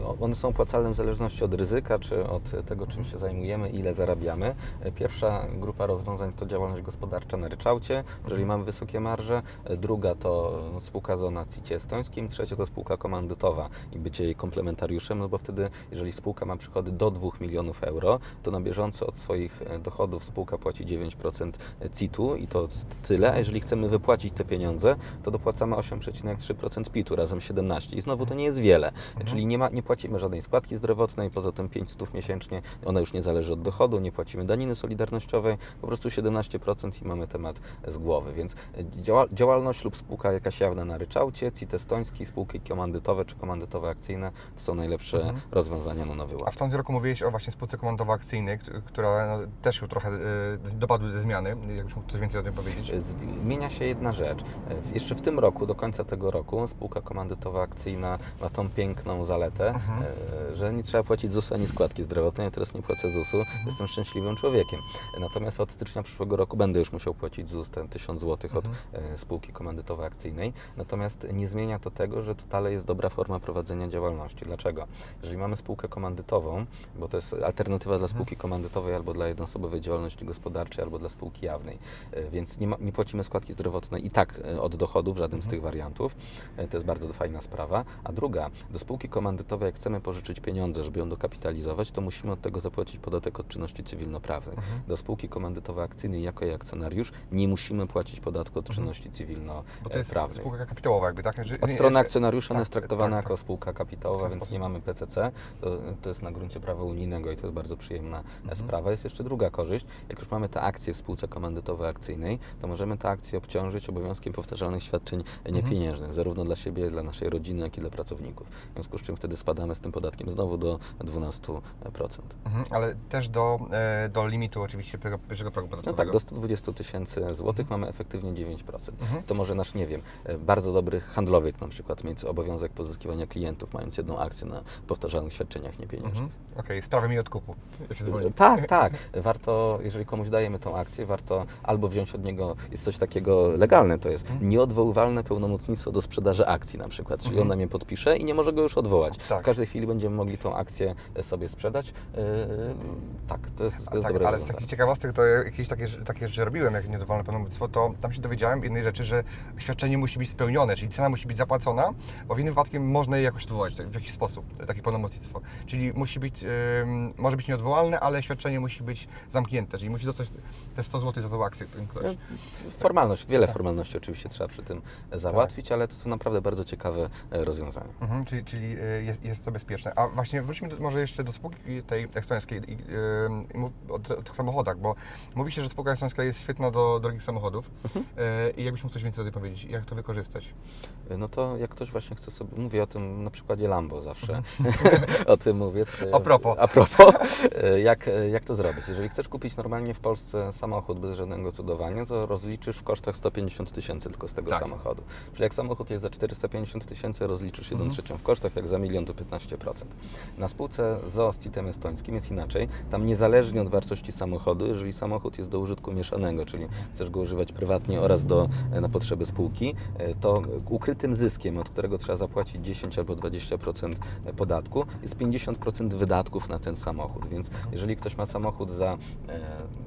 Speaker 1: O- One są opłacalne w zależności od ryzyka, czy od tego, czym się zajmujemy, ile zarabiamy. E, Pierwsza grupa rozwiązań to działalność gospodarcza na ryczałcie, jeżeli mamy wysokie marże. E, Druga to no, spółka z na CIT estońskim. Trzecia to spółka komandytowa i bycie jej komplementariuszem, no bo wtedy, jeżeli spółka ma przychody do 2 milionów euro, to na bieżąco od swoich dochodów spółka płaci 9% CIT-u i to tyle, a jeżeli chcemy wypłacić te pieniądze, to dopłacamy 8,3% PIT-u, razem 17 i znowu to nie jest wiele, czyli nie, ma, nie płacimy żadnej składki zdrowotnej, poza tym 500 miesięcznie, ona już nie zależy od dochodu, nie płacimy daniny solidarnościowej, po prostu 17% i mamy temat z głowy, więc e, działa, działalność lub spółka jakaś jawna na ryczałcie, CIT estoński, spółki komandytowe czy komandytowe akcyjne to są najlepsze rozwiązania na nowy
Speaker 3: A
Speaker 1: ład.
Speaker 3: w tamtym roku mówiłeś o właśnie spółce komandowo-akcyjnej, kt- która no, też już trochę e, dopadły ze zmiany. Jakbyś mógł coś więcej o tym powiedzieć?
Speaker 1: Zmienia się jedna rzecz. E, Jeszcze w tym roku, do końca tego roku, spółka komandytowa akcyjna ma tą piękną zaletę,
Speaker 3: Mhm.
Speaker 1: e, że nie trzeba płacić ZUS-u ani składki zdrowotnej. Ja teraz nie płacę ZUS-u,
Speaker 3: Mhm.
Speaker 1: jestem szczęśliwym człowiekiem. Natomiast od stycznia przyszłego roku będę już musiał płacić ZUS ten 1000 zł od
Speaker 3: Mhm.
Speaker 1: e, spółki komandytowej akcyjnej. Natomiast nie zmienia to tego, że to dalej jest dobra forma prowadzenia działalności. Dlaczego? Jeżeli mamy spółkę komandytową, bo to jest alternatywa dla spółki komandytowej albo dla jednoosobowej działalności gospodarczej, albo dla spółki jawnej, E, więc nie, ma, nie płacimy składki zdrowotnej i tak od dochodu w żadnym z tych wariantów. E, To jest bardzo fajna sprawa. A druga, do spółki komandytowej, jak chcemy pożyczyć pieniądze, żeby ją dokapitalizować, to musimy od tego zapłacić podatek od czynności cywilnoprawnych. Do spółki komandytowej akcyjnej jako jej akcjonariusz nie musimy płacić podatku od czynności
Speaker 3: Bo to
Speaker 1: cywilnoprawnej.
Speaker 3: jest spółka kapitałowa jakby, tak? Że-
Speaker 1: Od strony akcjonariusza ona
Speaker 3: tak,
Speaker 1: jest traktowana
Speaker 3: tak,
Speaker 1: jako
Speaker 3: tak.
Speaker 1: spółka kapitałowa, więc
Speaker 3: sposób.
Speaker 1: nie mamy PCC. To, to jest na gruncie prawa unijnego i to jest bardzo przyjemna e,
Speaker 3: Mhm.
Speaker 1: sprawa. Jest jeszcze druga korzyść. Jak już mamy te akcje w spółce komandytowej akcyjnej, to możemy te akcje obciążyć obowiązkiem powtarzalnych świadczeń
Speaker 3: Mhm.
Speaker 1: Niepieniężnych, zarówno dla siebie, dla naszej rodziny, jak i dla pracowników. W związku z czym wtedy spadamy z tym podatkiem znowu do 12%.
Speaker 3: Mhm, ale też do, e, do limitu oczywiście pierwszego, progu
Speaker 1: No
Speaker 3: podatkowego.
Speaker 1: tak, do 120 tysięcy złotych mamy efektywnie 9%.
Speaker 3: Mhm.
Speaker 1: To może nasz, nie wiem, e, bardzo dobry handlowiec na przykład mieć obowiązek pozyskiwania klientów, mając jedną akcję na powtarzalnych świadczeniach niepieniężnych.
Speaker 3: Mhm. Okej, sprawy mi odkupu. Jak się dzwoni.
Speaker 1: Tak, tak. Warto, jeżeli komuś dajemy tą akcję, warto albo wziąć od niego, jest coś takiego legalne, to jest
Speaker 3: Mhm.
Speaker 1: nieodwoływalne pełnomocnictwo do sprzedaży akcji na przykład, czyli on nam je podpisze i nie może go już odwołać.
Speaker 3: Tak.
Speaker 1: W każdej chwili będziemy mogli tą akcję sobie sprzedać. Yy, tak, to jest, to jest
Speaker 3: tak,
Speaker 1: dobre
Speaker 3: ale z
Speaker 1: rozwiązanie.
Speaker 3: takich ciekawostek to ja jakieś takie, takie rzeczy robiłem, jak niedowolne pełnomocnictwo, to tam się dowiedziałem jednej rzeczy, że świadczenie musi być spełnione, czyli cena musi być zapłacona, bo w innym wypadku można je jakoś odwołać tak, w jakiś sposób, takie pełnomocnictwo. Czyli musi być, ym, może być nieodwołalne, ale świadczenie musi być zamknięte, czyli musi dostać te 100 zł za tą akcję, którym ktoś.
Speaker 1: Formalność, wiele
Speaker 3: Tak.
Speaker 1: formalności oczywiście trzeba przy tym załatwić, ale to są naprawdę bardzo ciekawe e, rozwiązania.
Speaker 3: Mhm, czyli czyli y, jest, jest to bezpieczne. A właśnie wróćmy do, może jeszcze do spółki tej estońskiej i, mów o, o tych samochodach, bo mówi się, że spółka estońska jest świetna do drogich samochodów
Speaker 1: Mhm.
Speaker 3: i jakbyś mógł coś więcej o tym powiedzieć, jak to wykorzystać?
Speaker 1: No to jak ktoś właśnie chce sobie, mówię o tym na przykładzie Lambo zawsze, o tym mówię.
Speaker 3: Mhm. A propos.
Speaker 1: A propos, e, jak, e, jak to zrobić? Jeżeli chcesz kupić normalnie w Polsce samochód bez żadnego cudowania, to rozliczysz w kosztach 150 tysięcy tylko z tego
Speaker 3: Tak.
Speaker 1: samochodu. Czyli jak samochód jest za 450 tysięcy, rozliczysz 1
Speaker 3: Mhm.
Speaker 1: trzecią w kosztach, jak za milion to 15%. Na spółce ZOO z CIT-em estońskim jest inaczej. Tam niezależnie od wartości samochodu, jeżeli samochód jest do użytku mieszanego, czyli chcesz go używać prywatnie oraz do, e, na potrzeby spółki, to ukrytym zyskiem, od którego trzeba zapłacić 10 albo 20% podatku, jest 50% wydatków na ten samochód. Więc jeżeli ktoś ma samochód za, e,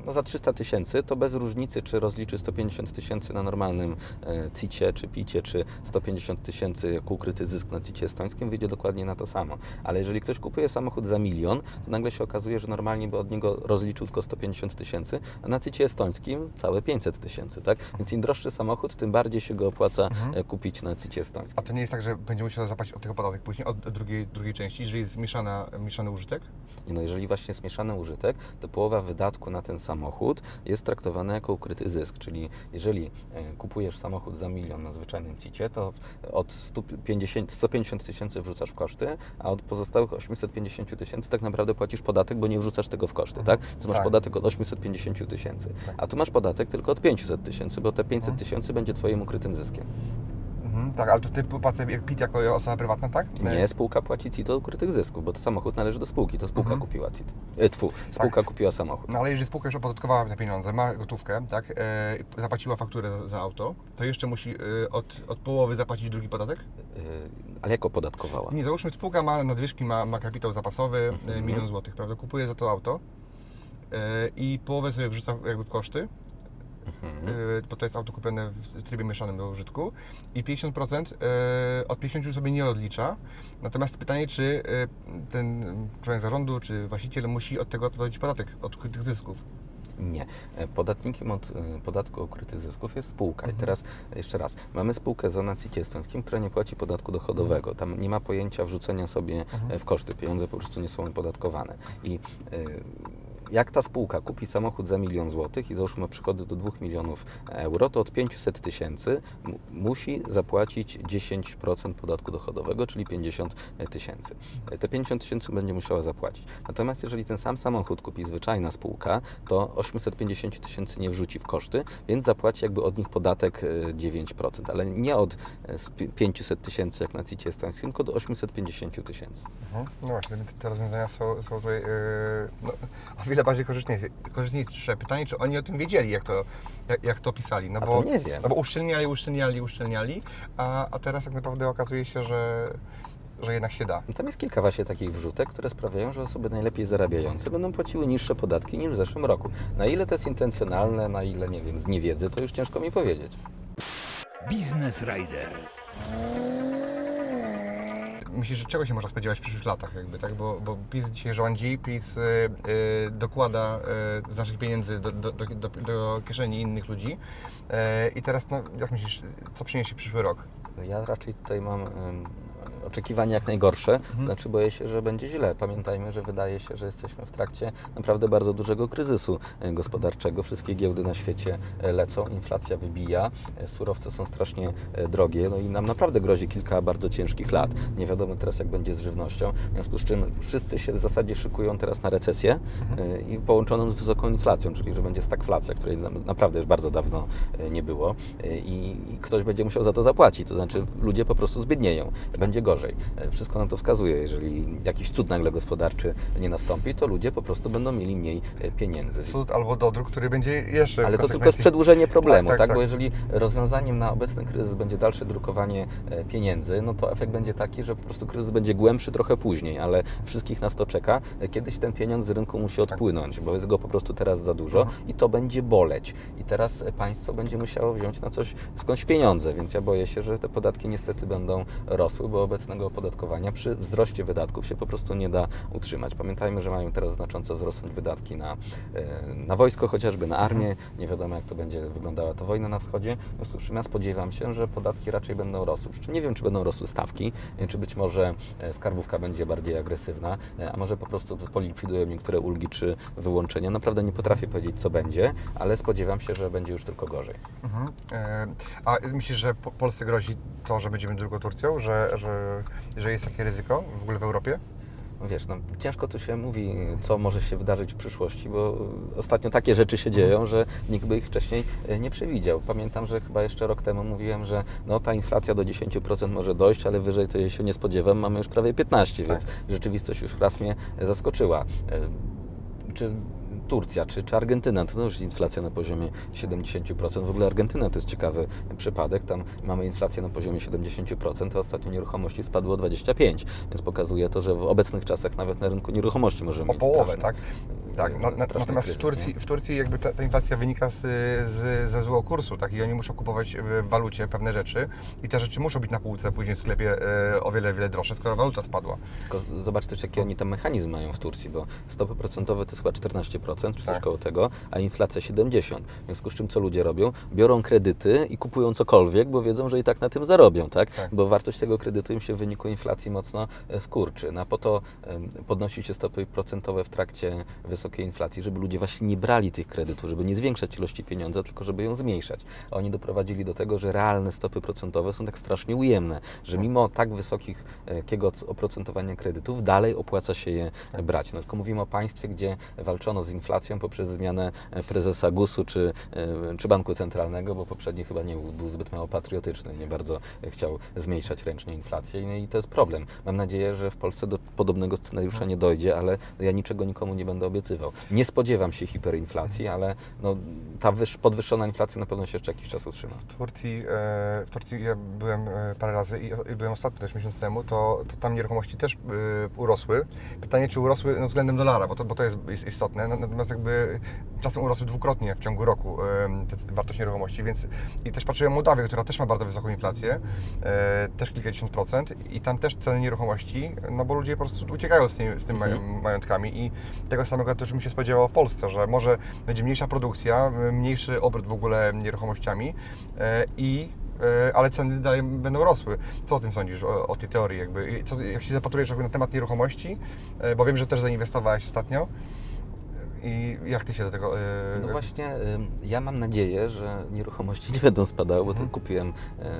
Speaker 1: no za 300 tysięcy, to bez różnicy, czy rozliczy 150 tysięcy na normalnym e, CIT-ie, czy PIT-ie, czy 150 tysięcy jako ukryty zysk na CIT-ie estońskim, wyjdzie dokładnie na to samo. Ale jeżeli ktoś kupuje samochód za milion, to nagle się okazuje, że normalnie by od niego rozliczył tylko 150 tysięcy, a na CIT-ie estońskim całe 500 tysięcy, tak? Więc im droższy samochód, tym bardziej się go opłaca e, kupić na Estońskim.
Speaker 3: A to nie jest tak, że będzie musiał zapłacić od tego podatek później, od drugiej, drugiej części, jeżeli jest mieszana, mieszany użytek?
Speaker 1: I No jeżeli właśnie jest mieszany użytek, to połowa wydatku na ten samochód jest traktowana jako ukryty zysk, czyli jeżeli e, kupujesz samochód za milion na zwyczajnym CIT-ie, to od 150 150 tysięcy wrzucasz w koszty, a od pozostałych 850 tysięcy tak naprawdę płacisz podatek, bo nie wrzucasz tego w koszty, tak? Więc masz
Speaker 3: Tak.
Speaker 1: podatek od 850 tysięcy, a tu masz podatek tylko od 500 tysięcy, bo te 500 tysięcy będzie twoim ukrytym zyskiem.
Speaker 3: Mhm. Tak, ale to ty płacę jak PIT jako osoba prywatna, tak?
Speaker 1: Nie, spółka płaci CIT od ukrytych zysków, bo to samochód należy do spółki, to spółka
Speaker 3: Mhm.
Speaker 1: kupiła CIT. E, tfu, spółka kupiła samochód.
Speaker 3: No ale jeżeli spółka już opodatkowała te pieniądze, ma gotówkę, tak, e, zapłaciła fakturę za, za auto, to jeszcze musi e, od, od połowy zapłacić drugi podatek?
Speaker 1: E, ale jak opodatkowała?
Speaker 3: Nie, załóżmy spółka ma nadwyżki, ma, ma kapitał zapasowy, e,
Speaker 1: Mhm.
Speaker 3: milion złotych, prawda, kupuje za to auto e, i połowę sobie wrzuca jakby w koszty,
Speaker 1: Mhm.
Speaker 3: e, bo to jest auto kupione w trybie mieszanym do użytku i 50% e, od 50 sobie nie odlicza. Natomiast pytanie, czy e, ten członek zarządu, czy właściciel musi od tego odprowadzić podatek, od tych zysków.
Speaker 1: Nie. E, Podatnikiem od e, podatku ukrytych zysków jest spółka.
Speaker 3: Mhm.
Speaker 1: I teraz e, jeszcze raz, mamy spółkę z estońskim, która nie płaci podatku dochodowego. Tam nie ma pojęcia wrzucenia sobie
Speaker 3: Mhm.
Speaker 1: w koszty. Pieniądze po prostu nie są opodatkowane. I e, jak ta spółka kupi samochód za milion złotych i załóżmy ma przychody do 2 milionów euro, to od 500 tysięcy mu- musi zapłacić 10% podatku dochodowego, czyli 50 tysięcy. E, Te 50 tysięcy będzie musiała zapłacić. Natomiast jeżeli ten sam samochód kupi zwyczajna spółka, to 850 tysięcy nie wrzuci w koszty, więc zapłaci jakby od nich podatek e, 9%, ale nie od e, z pi- 500 tysięcy jak na CIT estońskim, tylko do 850 tysięcy.
Speaker 3: Mhm. No właśnie, te rozwiązania są, są tutaj yy, no, o wiele bardziej korzystniejsze. korzystniejsze. Pytanie, czy oni o tym wiedzieli, jak to, jak, jak to pisali. No
Speaker 1: A
Speaker 3: bo,
Speaker 1: to nie wiem.
Speaker 3: No bo uszczelniali, uszczelniali, uszczelniali, a, a teraz tak naprawdę okazuje się, że, że jednak się da.
Speaker 1: No Tam jest kilka właśnie takich wrzutek, które sprawiają, że osoby najlepiej zarabiające będą płaciły niższe podatki niż w zeszłym roku. Na ile to jest intencjonalne, na ile, nie wiem, z niewiedzy, to już ciężko mi powiedzieć.
Speaker 2: Biznes Rider.
Speaker 3: Myślisz, że czego się można spodziewać w przyszłych latach, jakby, tak? Bo, bo PiS dzisiaj rządzi, PiS y, y, dokłada y, z naszych pieniędzy do, do, do, do, kieszeni innych ludzi. Y, I teraz, no, jak myślisz, co przyniesie przyszły rok?
Speaker 1: Ja raczej tutaj mam oczekiwania jak najgorsze, znaczy boję się, że będzie źle. Pamiętajmy, że wydaje się, że jesteśmy w trakcie naprawdę bardzo dużego kryzysu e, gospodarczego. Wszystkie giełdy na świecie e, lecą, inflacja wybija, e, surowce są strasznie drogie, no i nam naprawdę grozi kilka bardzo ciężkich lat. Nie wiadomo teraz, jak będzie z żywnością, w związku z czym wszyscy się w zasadzie szykują teraz na recesję e, i połączoną z wysoką inflacją, czyli że będzie stagflacja, której naprawdę już bardzo dawno nie było i, i ktoś będzie musiał za to zapłacić, to znaczy ludzie po prostu zbiednieją, będzie gorzej. E, Wszystko na to wskazuje, jeżeli jakiś cud nagle gospodarczy nie nastąpi, to ludzie po prostu będą mieli mniej e, pieniędzy.
Speaker 3: Cud albo dodruk, który będzie jeszcze
Speaker 1: Ale to tylko jest przedłużenie problemu,
Speaker 3: Tak,
Speaker 1: tak,
Speaker 3: tak, tak.
Speaker 1: Bo jeżeli rozwiązaniem na obecny kryzys będzie dalsze drukowanie e, pieniędzy, no to efekt będzie taki, że po prostu kryzys będzie głębszy trochę później, ale wszystkich nas to czeka. Kiedyś ten pieniądz z rynku musi odpłynąć, bo jest go po prostu teraz za dużo
Speaker 3: Mhm.
Speaker 1: i to będzie boleć. I teraz państwo będzie musiało wziąć na coś skądś pieniądze, więc ja boję się, że te podatki niestety będą rosły, bo obecnego opodatkowania przy wzroście wydatków się po prostu nie da utrzymać. Pamiętajmy, że mają teraz znacząco wzrosnąć wydatki na, e, na wojsko chociażby, na armię. Nie wiadomo, jak to będzie wyglądała ta wojna na wschodzie. W związku z czym ja spodziewam się, że podatki raczej będą rosły. Przy czym nie wiem, czy będą rosły stawki, e, czy być może e, skarbówka będzie bardziej agresywna, a może po prostu polikwidują niektóre ulgi czy wyłączenia. Naprawdę nie potrafię powiedzieć, co będzie, ale spodziewam się, że będzie już tylko gorzej.
Speaker 3: Mhm. A myślisz, że po- Polsce grozi to, że będziemy drugą Turcją, że, że, że jest takie ryzyko w ogóle w Europie?
Speaker 1: No Wiesz, no, ciężko tu się mówi, co może się wydarzyć w przyszłości, bo ostatnio takie rzeczy się dzieją, że nikt by ich wcześniej e, nie przewidział. Pamiętam, że chyba jeszcze rok temu mówiłem, że no, ta inflacja do 10% może dojść, ale wyżej to jej się nie spodziewam. Mamy już prawie 15%, więc rzeczywistość już raz mnie zaskoczyła. E, Czy Turcja czy, czy Argentyna, to już jest inflacja na poziomie 70%. W ogóle Argentyna to jest ciekawy przypadek. Tam mamy inflację na poziomie 70%, a ostatnio nieruchomości spadło o 25%, więc pokazuje to, że w obecnych czasach nawet na rynku nieruchomości możemy
Speaker 3: O
Speaker 1: mieć
Speaker 3: połowę,
Speaker 1: straszny,
Speaker 3: tak? Tak, na, na,
Speaker 1: straszny
Speaker 3: natomiast w
Speaker 1: kryzys,
Speaker 3: Turcji,
Speaker 1: nie?
Speaker 3: w Turcji jakby ta, ta inflacja wynika z, z, ze złego kursu, tak? I oni muszą kupować w walucie pewne rzeczy i te rzeczy muszą być na półce później w sklepie e, o wiele, wiele droższe, skoro waluta spadła.
Speaker 1: Tylko zobacz też, jaki oni tam mechanizm mają w Turcji, bo stopy procentowe to jest chyba 14%, czy coś
Speaker 3: Tak.
Speaker 1: koło tego, a inflacja 70%. W związku z czym co ludzie robią? Biorą kredyty i kupują cokolwiek, bo wiedzą, że i tak na tym zarobią, tak?
Speaker 3: Tak.
Speaker 1: Bo wartość tego kredytu im się w wyniku inflacji mocno e, skurczy. No a po to podnosi się stopy procentowe w trakcie wysokiej inflacji, żeby ludzie właśnie nie brali tych kredytów, żeby nie zwiększać ilości pieniądza, tylko żeby ją zmniejszać. A oni doprowadzili do tego, że realne stopy procentowe są tak strasznie ujemne, że mimo tak wysokiego oprocentowania kredytów dalej opłaca się je brać. No, tylko mówimy o państwie, gdzie walczono z inflacją poprzez zmianę e, prezesa GUS-u czy, e, czy Banku Centralnego, bo poprzedni chyba nie był, był zbyt mało patriotyczny, nie bardzo chciał zmniejszać ręcznie inflację No i to jest problem. Mam nadzieję, że w Polsce do podobnego scenariusza nie dojdzie, ale ja niczego nikomu nie będę obiecywał. Nie spodziewam się hiperinflacji, ale no, ta wyż, podwyższona inflacja na pewno się jeszcze jakiś czas utrzyma.
Speaker 3: W Turcji, e, w Turcji ja byłem parę razy i byłem ostatnio też miesiąc temu, to, to tam nieruchomości też urosły. Pytanie, czy urosły no, względem dolara, bo to, bo to jest, istotne. No, Natomiast jakby czasem urosły dwukrotnie w ciągu roku wartość nieruchomości, więc i też patrzyłem Mołdawię, która też ma bardzo wysoką inflację, e, też kilkadziesiąt procent i tam też ceny nieruchomości, no bo ludzie po prostu uciekają z, tymi, z tymi
Speaker 1: Mhm.
Speaker 3: majątkami i tego samego też bym się spodziewał w Polsce, że może będzie mniejsza produkcja, mniejszy obrót w ogóle nieruchomościami e, i e, ale ceny dalej będą rosły. Co o tym sądzisz, o, o tej teorii? Jakby? Co, jak się zapatrujesz na temat nieruchomości, bo wiem, że też zainwestowałeś ostatnio i jak Ty się do tego... e,
Speaker 1: No właśnie, ym, ja mam nadzieję, że nieruchomości nie będą spadały, bo
Speaker 3: Mhm.
Speaker 1: to kupiłem, e,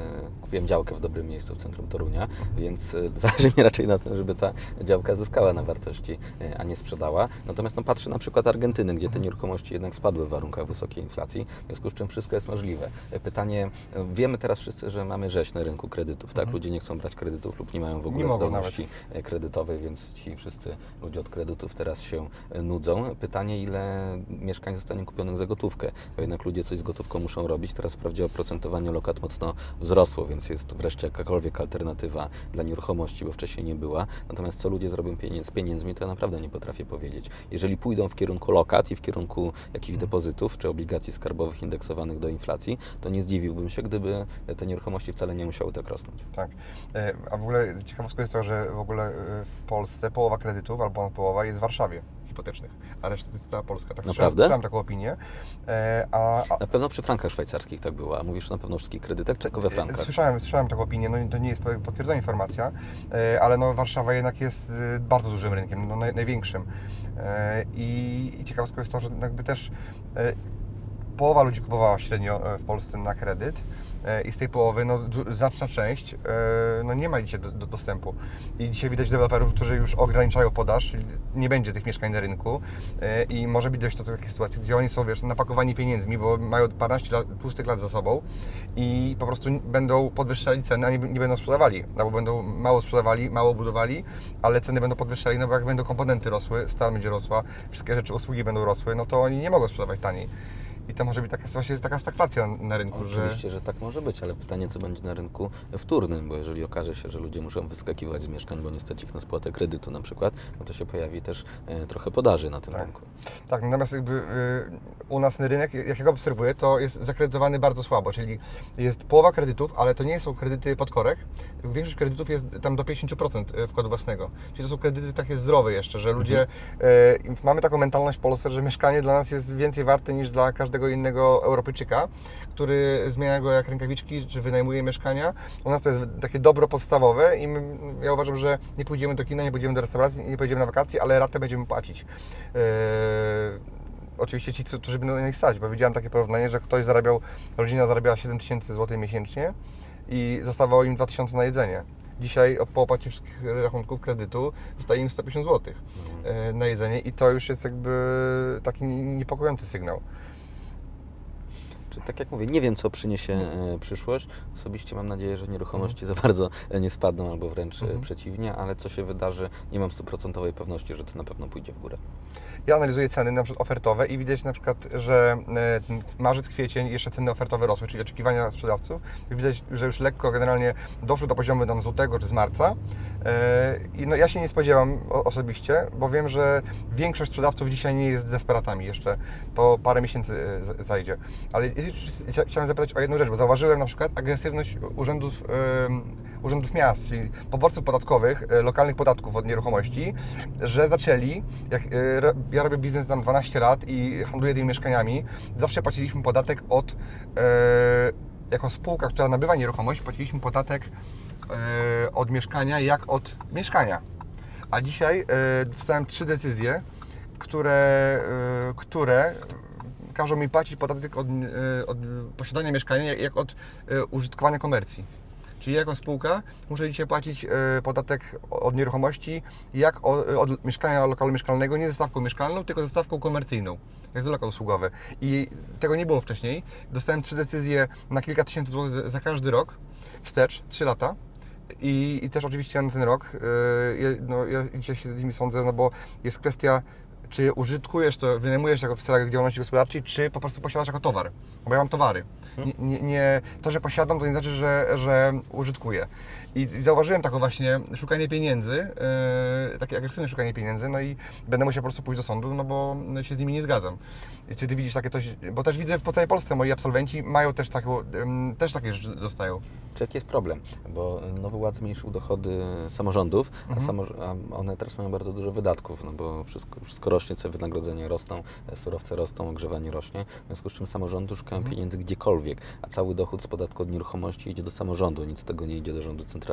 Speaker 1: kupiłem działkę w dobrym miejscu w centrum Torunia, więc e, zależy mi raczej na tym, żeby ta działka zyskała na wartości, e, a nie sprzedała. Natomiast no, patrzę na przykład Argentyny, gdzie te
Speaker 3: Mhm.
Speaker 1: nieruchomości jednak spadły w warunkach wysokiej inflacji, w związku z czym wszystko jest możliwe. Pytanie, wiemy teraz wszyscy, że mamy rzeź na rynku kredytów, tak? Ludzie nie chcą brać kredytów lub nie mają w ogóle
Speaker 3: Mhm.
Speaker 1: zdolności e, kredytowej, więc ci wszyscy ludzie od kredytów teraz się nudzą. Pytanie, ile mieszkań zostanie kupionych za gotówkę, bo jednak ludzie coś z gotówką muszą robić. Teraz wprawdzie oprocentowanie lokat mocno wzrosło, więc jest wreszcie jakakolwiek alternatywa dla nieruchomości, bo wcześniej nie była. Natomiast co ludzie zrobią pieniędz, z pieniędzmi, to ja naprawdę nie potrafię powiedzieć. Jeżeli pójdą w kierunku lokat i w kierunku jakichś depozytów czy obligacji skarbowych indeksowanych do inflacji, to nie zdziwiłbym się, gdyby te nieruchomości wcale nie musiały tak rosnąć.
Speaker 3: Tak. E, A w ogóle ciekawostką jest to, że w ogóle e, w Polsce połowa kredytów, albo ponad połowa jest w Warszawie hipotecznych, a reszta to jest cała Polska. Tak
Speaker 1: Naprawdę?
Speaker 3: słyszałem taką opinię. E, A, a,
Speaker 1: Na pewno przy frankach szwajcarskich tak było, a mówisz na pewno wszystkich kredytach, tylko we frankach?
Speaker 3: Słyszałem, słyszałem taką opinię, no to nie jest potwierdzona informacja, e, ale no Warszawa jednak jest e, bardzo dużym rynkiem, no naj, największym. E, I, I ciekawostką jest to, że jakby też e, połowa ludzi kupowała średnio e, w Polsce na kredyt e, i z tej połowy no, znaczna część e, no, nie ma dzisiaj do, do dostępu. I dzisiaj widać deweloperów, którzy już ograniczają podaż, nie będzie tych mieszkań na rynku e, i może być dojść do takiej sytuacji, gdzie oni są wiesz, napakowani pieniędzmi, bo mają 12 lat, tłustych lat za sobą i po prostu będą podwyższali ceny, a nie, nie będą sprzedawali, no bo będą mało sprzedawali, mało budowali, ale ceny będą podwyższali, no bo jak będą komponenty rosły, stal będzie rosła, wszystkie rzeczy, usługi będą rosły, no to oni nie mogą sprzedawać taniej. I to może być taka, właśnie taka stagflacja na rynku, że...
Speaker 1: Oczywiście, że tak może być, ale pytanie, co będzie na rynku wtórnym, bo jeżeli okaże się, że ludzie muszą wyskakiwać z mieszkań, bo nie stać ich na spłatę kredytu na przykład, no to się pojawi też e, trochę podaży na tym
Speaker 3: Tak.
Speaker 1: rynku.
Speaker 3: Tak, natomiast jakby y, u nas ten rynek, jak ja go obserwuję, to jest zakredytowany bardzo słabo, czyli jest połowa kredytów, ale to nie są kredyty pod korek. Większość kredytów jest tam do 50% wkładu własnego. Czyli to są kredyty takie zdrowe jeszcze, że ludzie, y, mamy taką mentalność w Polsce, że mieszkanie dla nas jest więcej warte niż dla każdego innego Europejczyka, który zmienia go jak rękawiczki, czy wynajmuje mieszkania. U nas to jest takie dobro podstawowe i my, ja uważam, że nie pójdziemy do kina, nie pójdziemy do restauracji, nie pójdziemy na wakacje, ale ratę będziemy płacić. Yy, oczywiście ci, którzy będą na nich stać, bo widziałem takie porównanie, że ktoś zarabiał, rodzina zarabiała 7 tysięcy złotych miesięcznie i zostawało im 2 tysiące na jedzenie. Dzisiaj po opłacie wszystkich rachunków kredytu zostaje im 150 zł na jedzenie i to już jest jakby taki niepokojący sygnał.
Speaker 1: Tak jak mówię, nie wiem, co przyniesie e, przyszłość. Osobiście mam nadzieję, że nieruchomości za bardzo e, nie spadną, albo wręcz e,
Speaker 3: Mhm.
Speaker 1: przeciwnie, ale co się wydarzy, nie mam stuprocentowej pewności, że to na pewno pójdzie w górę.
Speaker 3: Ja analizuję ceny na przykład ofertowe i widać na przykład, że marzec, kwiecień jeszcze ceny ofertowe rosły, czyli oczekiwania sprzedawców. Widać, że już lekko generalnie doszły do poziomu tam z lutego czy z marca. E, I no, ja się nie spodziewam osobiście, bo wiem, że większość sprzedawców dzisiaj nie jest desperatami jeszcze. To parę miesięcy z- zajdzie. Ale chcia- chciałem zapytać o jedną rzecz, bo zauważyłem na przykład agresywność urzędów, em, urzędów miast, czyli poborców podatkowych, lokalnych podatków od nieruchomości, że zaczęli, jak ja robię biznes tam 12 lat i handluję tymi mieszkaniami, zawsze płaciliśmy podatek od, jako spółka, która nabywa nieruchomość, płaciliśmy podatek od mieszkania jak od mieszkania. A dzisiaj e, dostałem trzy decyzje, które, y, które każą mi płacić podatek od, od posiadania mieszkania, jak- od użytkowania komercji. Czyli jako spółka muszę dzisiaj płacić podatek od nieruchomości jak od mieszkania lokalu mieszkalnego, nie ze stawką mieszkalną, tylko ze stawką komercyjną, jak za lokal usługowy. I tego nie było wcześniej. Dostałem trzy decyzje na kilka tysięcy złotych za każdy rok, wstecz, trzy lata. I, I też oczywiście na ten rok, y, ja- no, ja dzisiaj się z nimi sądzę, no bo jest kwestia, czy użytkujesz to, wynajmujesz jako w celach działalności gospodarczej, czy po prostu posiadasz jako towar. Bo ja mam towary. Nie, nie, nie, to, że posiadam, to nie znaczy, że, że użytkuję. I zauważyłem taką właśnie szukanie pieniędzy, yy, takie agresywne szukanie pieniędzy, no i będę musiał po prostu pójść do sądu, no bo się z nimi nie zgadzam. Czy Ty widzisz takie coś, bo też widzę po całej Polsce moi absolwenci mają też, taką, też takie rzeczy dostają.
Speaker 1: Czy jaki jest problem? Bo Nowy Ład zmniejszył dochody samorządów, a, samorz- a one teraz mają bardzo dużo wydatków, no bo wszystko, wszystko rośnie, wynagrodzenia rosną, e, surowce rosną, ogrzewanie rośnie, w związku z czym samorządy szukają pieniędzy gdziekolwiek, a cały dochód z podatku od nieruchomości idzie do samorządu, nic z tego nie idzie do rządu centralnego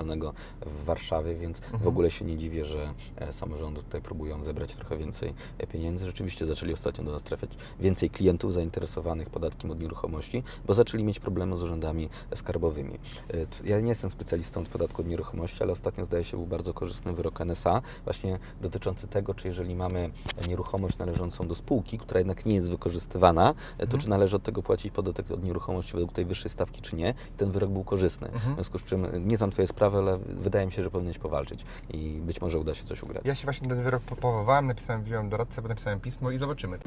Speaker 1: w Warszawie, więc w ogóle się nie dziwię, że e, samorządy tutaj próbują zebrać trochę więcej e, pieniędzy. Rzeczywiście zaczęli ostatnio do nas trafiać więcej klientów zainteresowanych podatkiem od nieruchomości, bo zaczęli mieć problemy z urzędami skarbowymi. E, t- Ja nie jestem specjalistą od podatku od nieruchomości, ale ostatnio zdaje się był bardzo korzystny wyrok NSA, właśnie dotyczący tego, czy jeżeli mamy nieruchomość należącą do spółki, która jednak nie jest wykorzystywana, to czy należy od tego płacić podatek od nieruchomości według tej wyższej stawki, czy nie. Ten wyrok był korzystny. W związku z czym nie znam Twojej sprawy, ale wydaje mi się, że powinieneś powalczyć i być może uda się coś ugrać.
Speaker 3: Ja się właśnie ten wyrok po- powołałem, napisałem, wziąłem doradcę, napisałem pismo i zobaczymy.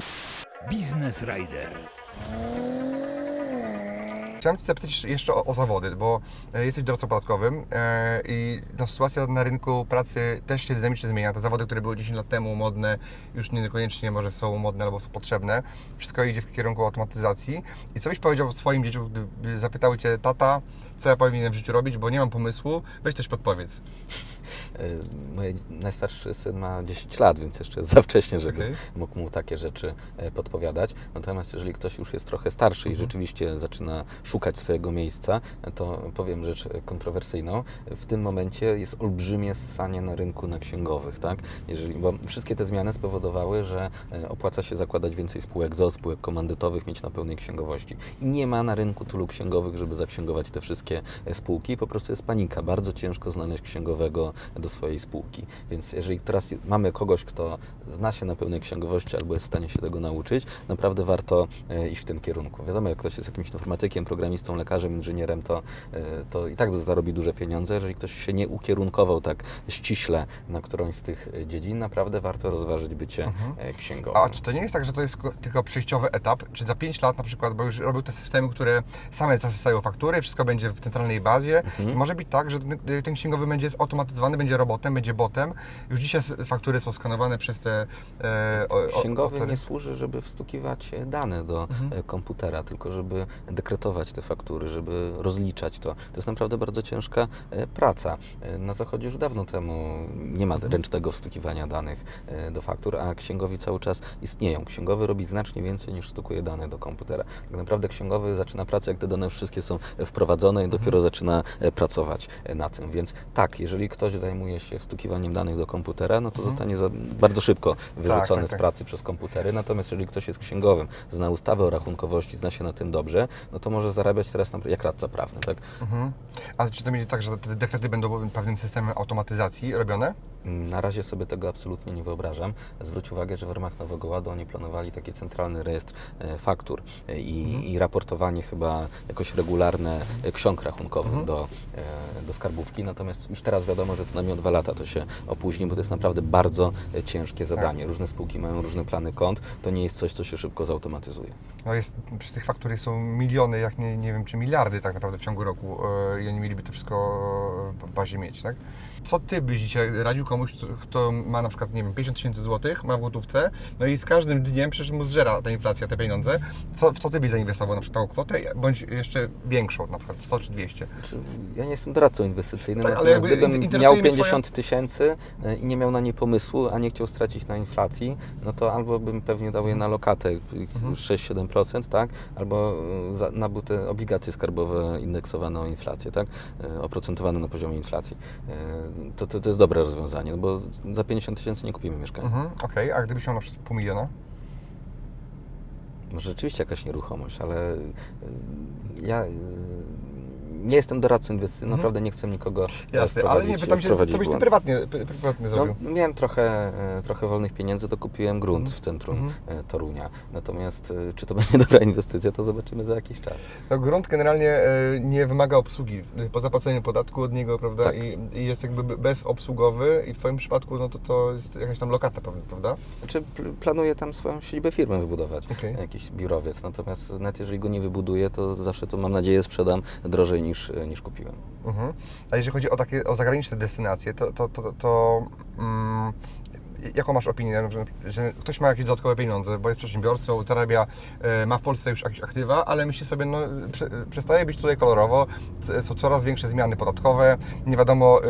Speaker 2: Biznes Rider.
Speaker 3: Chciałem Cię zapytać jeszcze o, o zawody, bo e, jesteś doradcą podatkowym e, i no, sytuacja na rynku pracy też się dynamicznie zmienia. Te zawody, które były 10 lat temu modne, już niekoniecznie może są modne albo są potrzebne. Wszystko idzie w kierunku automatyzacji. I co byś powiedział swoim dzieciom, gdyby zapytały Cię, tata, co ja powinienem w życiu robić, bo nie mam pomysłu, weź też podpowiedz.
Speaker 1: E, Mój najstarszy syn ma 10 lat, więc jeszcze jest za wcześnie, żeby
Speaker 3: Okej.
Speaker 1: mógł mu takie rzeczy e, podpowiadać. Natomiast jeżeli ktoś już jest trochę starszy
Speaker 3: Mhm.
Speaker 1: i rzeczywiście zaczyna szukać swojego miejsca, to powiem rzecz kontrowersyjną. W tym momencie jest olbrzymie ssanie na rynku na księgowych, tak? Jeżeli, bo wszystkie te zmiany spowodowały, że e, opłaca się zakładać więcej spółek ZO, spółek komandytowych, mieć na pełnej księgowości. I nie ma na rynku tylu księgowych, żeby zaksięgować te wszystkie spółki. Po prostu jest panika. Bardzo ciężko znaleźć księgowego do swojej spółki. Więc jeżeli teraz mamy kogoś, kto zna się na pełnej księgowości albo jest w stanie się tego nauczyć, naprawdę warto e, iść w tym kierunku. Wiadomo, jak ktoś jest jakimś informatykiem, programistą, lekarzem, inżynierem, to, e, to i tak zarobi duże pieniądze. Jeżeli ktoś się nie ukierunkował tak ściśle na którąś z tych e, dziedzin, naprawdę warto rozważyć bycie e, księgowym.
Speaker 3: A czy to nie jest tak, że to jest ko- tylko przejściowy etap? Czy za 5 lat na przykład, bo już robią te systemy, które same zasysają faktury, wszystko będzie w centralnej bazie i może być tak, że ten, ten księgowy będzie zautomatyzowany, będzie robotem, będzie botem. Już dzisiaj faktury są skanowane przez te... E, o- o-
Speaker 1: Księgowy
Speaker 3: o-
Speaker 1: nie służy, żeby wstukiwać dane do e, komputera, tylko żeby dekretować te faktury, żeby rozliczać to. To jest naprawdę bardzo ciężka e, praca. E, Na zachodzie już dawno temu nie ma ręcznego wstukiwania danych do faktur, a księgowi cały czas istnieją. Księgowy robi znacznie więcej niż stukuje dane do komputera. Tak naprawdę księgowy zaczyna pracę, jak te dane już wszystkie są wprowadzone i dopiero zaczyna e, pracować na tym. Więc tak, jeżeli ktoś zajmuje się wstukiwaniem danych do komputera, no to zostanie za, bardzo szybko wyrzucony
Speaker 3: tak,
Speaker 1: z
Speaker 3: tak.
Speaker 1: pracy przez komputery. Natomiast jeżeli ktoś jest księgowym, zna ustawę o rachunkowości, zna się na tym dobrze, no to może zarabiać teraz na, jak radca prawny, tak?
Speaker 3: Mhm. A czy to będzie tak, że te dekrety będą pewnym systemem automatyzacji robione?
Speaker 1: Mm, Na razie sobie tego absolutnie nie wyobrażam. Zwróć uwagę, że w ramach Nowego Ładu oni planowali taki centralny rejestr e, faktur e, i, i raportowanie chyba jakoś regularne e, ksiąg rachunkowych do, e, do skarbówki. Natomiast już teraz wiadomo, że co najmniej o dwa lata to się opóźni, bo to jest naprawdę bardzo e, ciężkie zadanie. Różne spółki mają różne plany kont. To nie jest coś, co się szybko zautomatyzuje.
Speaker 3: No jest, przy tych faktur są miliony, jak nie, nie wiem, czy miliardy tak naprawdę w ciągu roku e, i oni mieliby to wszystko w bazie mieć, tak? Co Ty byś dzisiaj radził komuś, kto, ma na przykład, nie wiem, 50 tysięcy złotych, ma w gotówce, no i z każdym dniem przecież mu zżera ta inflacja, te pieniądze. Co, w co Ty byś zainwestował na przykład tą kwotę, bądź jeszcze większą, na przykład 100 czy 200?
Speaker 1: Znaczy, Ja nie jestem doradcą inwestycyjnym,
Speaker 3: Tak, ale
Speaker 1: gdybym miał
Speaker 3: mnie twoja-
Speaker 1: 50 tysięcy e, i nie miał na nie pomysłu, a nie chciał stracić na inflacji, no to albo bym pewnie dał je na lokatę y,
Speaker 3: Mhm.
Speaker 1: 6-7%, tak? Albo za, nabył te te obligacje skarbowe indeksowane o inflację, tak? E, Oprocentowane na poziomie inflacji. To, to, to jest dobre rozwiązanie, no bo za 50 tysięcy nie kupimy mieszkania.
Speaker 3: Mhm, Okej, a gdybyś miał na przykład pół miliona?
Speaker 1: Może rzeczywiście jakaś nieruchomość, ale y, ja y, nie jestem doradcą inwestycyjnym,
Speaker 3: Mhm.
Speaker 1: naprawdę nie chcę nikogo
Speaker 3: Jasne, ale nie, pytam się, co byś ty
Speaker 1: błąd.
Speaker 3: prywatnie, pry- prywatnie zrobił?
Speaker 1: No, miałem trochę, e, trochę wolnych pieniędzy, to kupiłem grunt
Speaker 3: Mhm.
Speaker 1: w centrum
Speaker 3: Mhm.
Speaker 1: e, Torunia. Natomiast e, czy to będzie dobra inwestycja, to zobaczymy za jakiś czas.
Speaker 3: No, grunt generalnie nie wymaga obsługi po zapłaceniu podatku od niego, prawda?
Speaker 1: Tak.
Speaker 3: I, I jest jakby be- bezobsługowy i w Twoim przypadku no to, to jest jakaś tam lokata, prawda?
Speaker 1: Znaczy, pl- planuję tam swoją siedzibę firmy wybudować,
Speaker 3: Okej.
Speaker 1: jakiś biurowiec. Natomiast nawet jeżeli go nie wybuduję, to zawsze to mam nadzieję sprzedam drożej niż, e, niż kupiłem.
Speaker 3: Mhm. A jeżeli chodzi o takie o zagraniczne destynacje, to, to, to, to, mm, jaką masz opinię, że, że ktoś ma jakieś dodatkowe pieniądze, bo jest przedsiębiorcą, zarabia, e, ma w Polsce już jakieś aktywa, ale myśli sobie, no prze, przestaje być tutaj kolorowo, są coraz większe zmiany podatkowe, nie wiadomo e,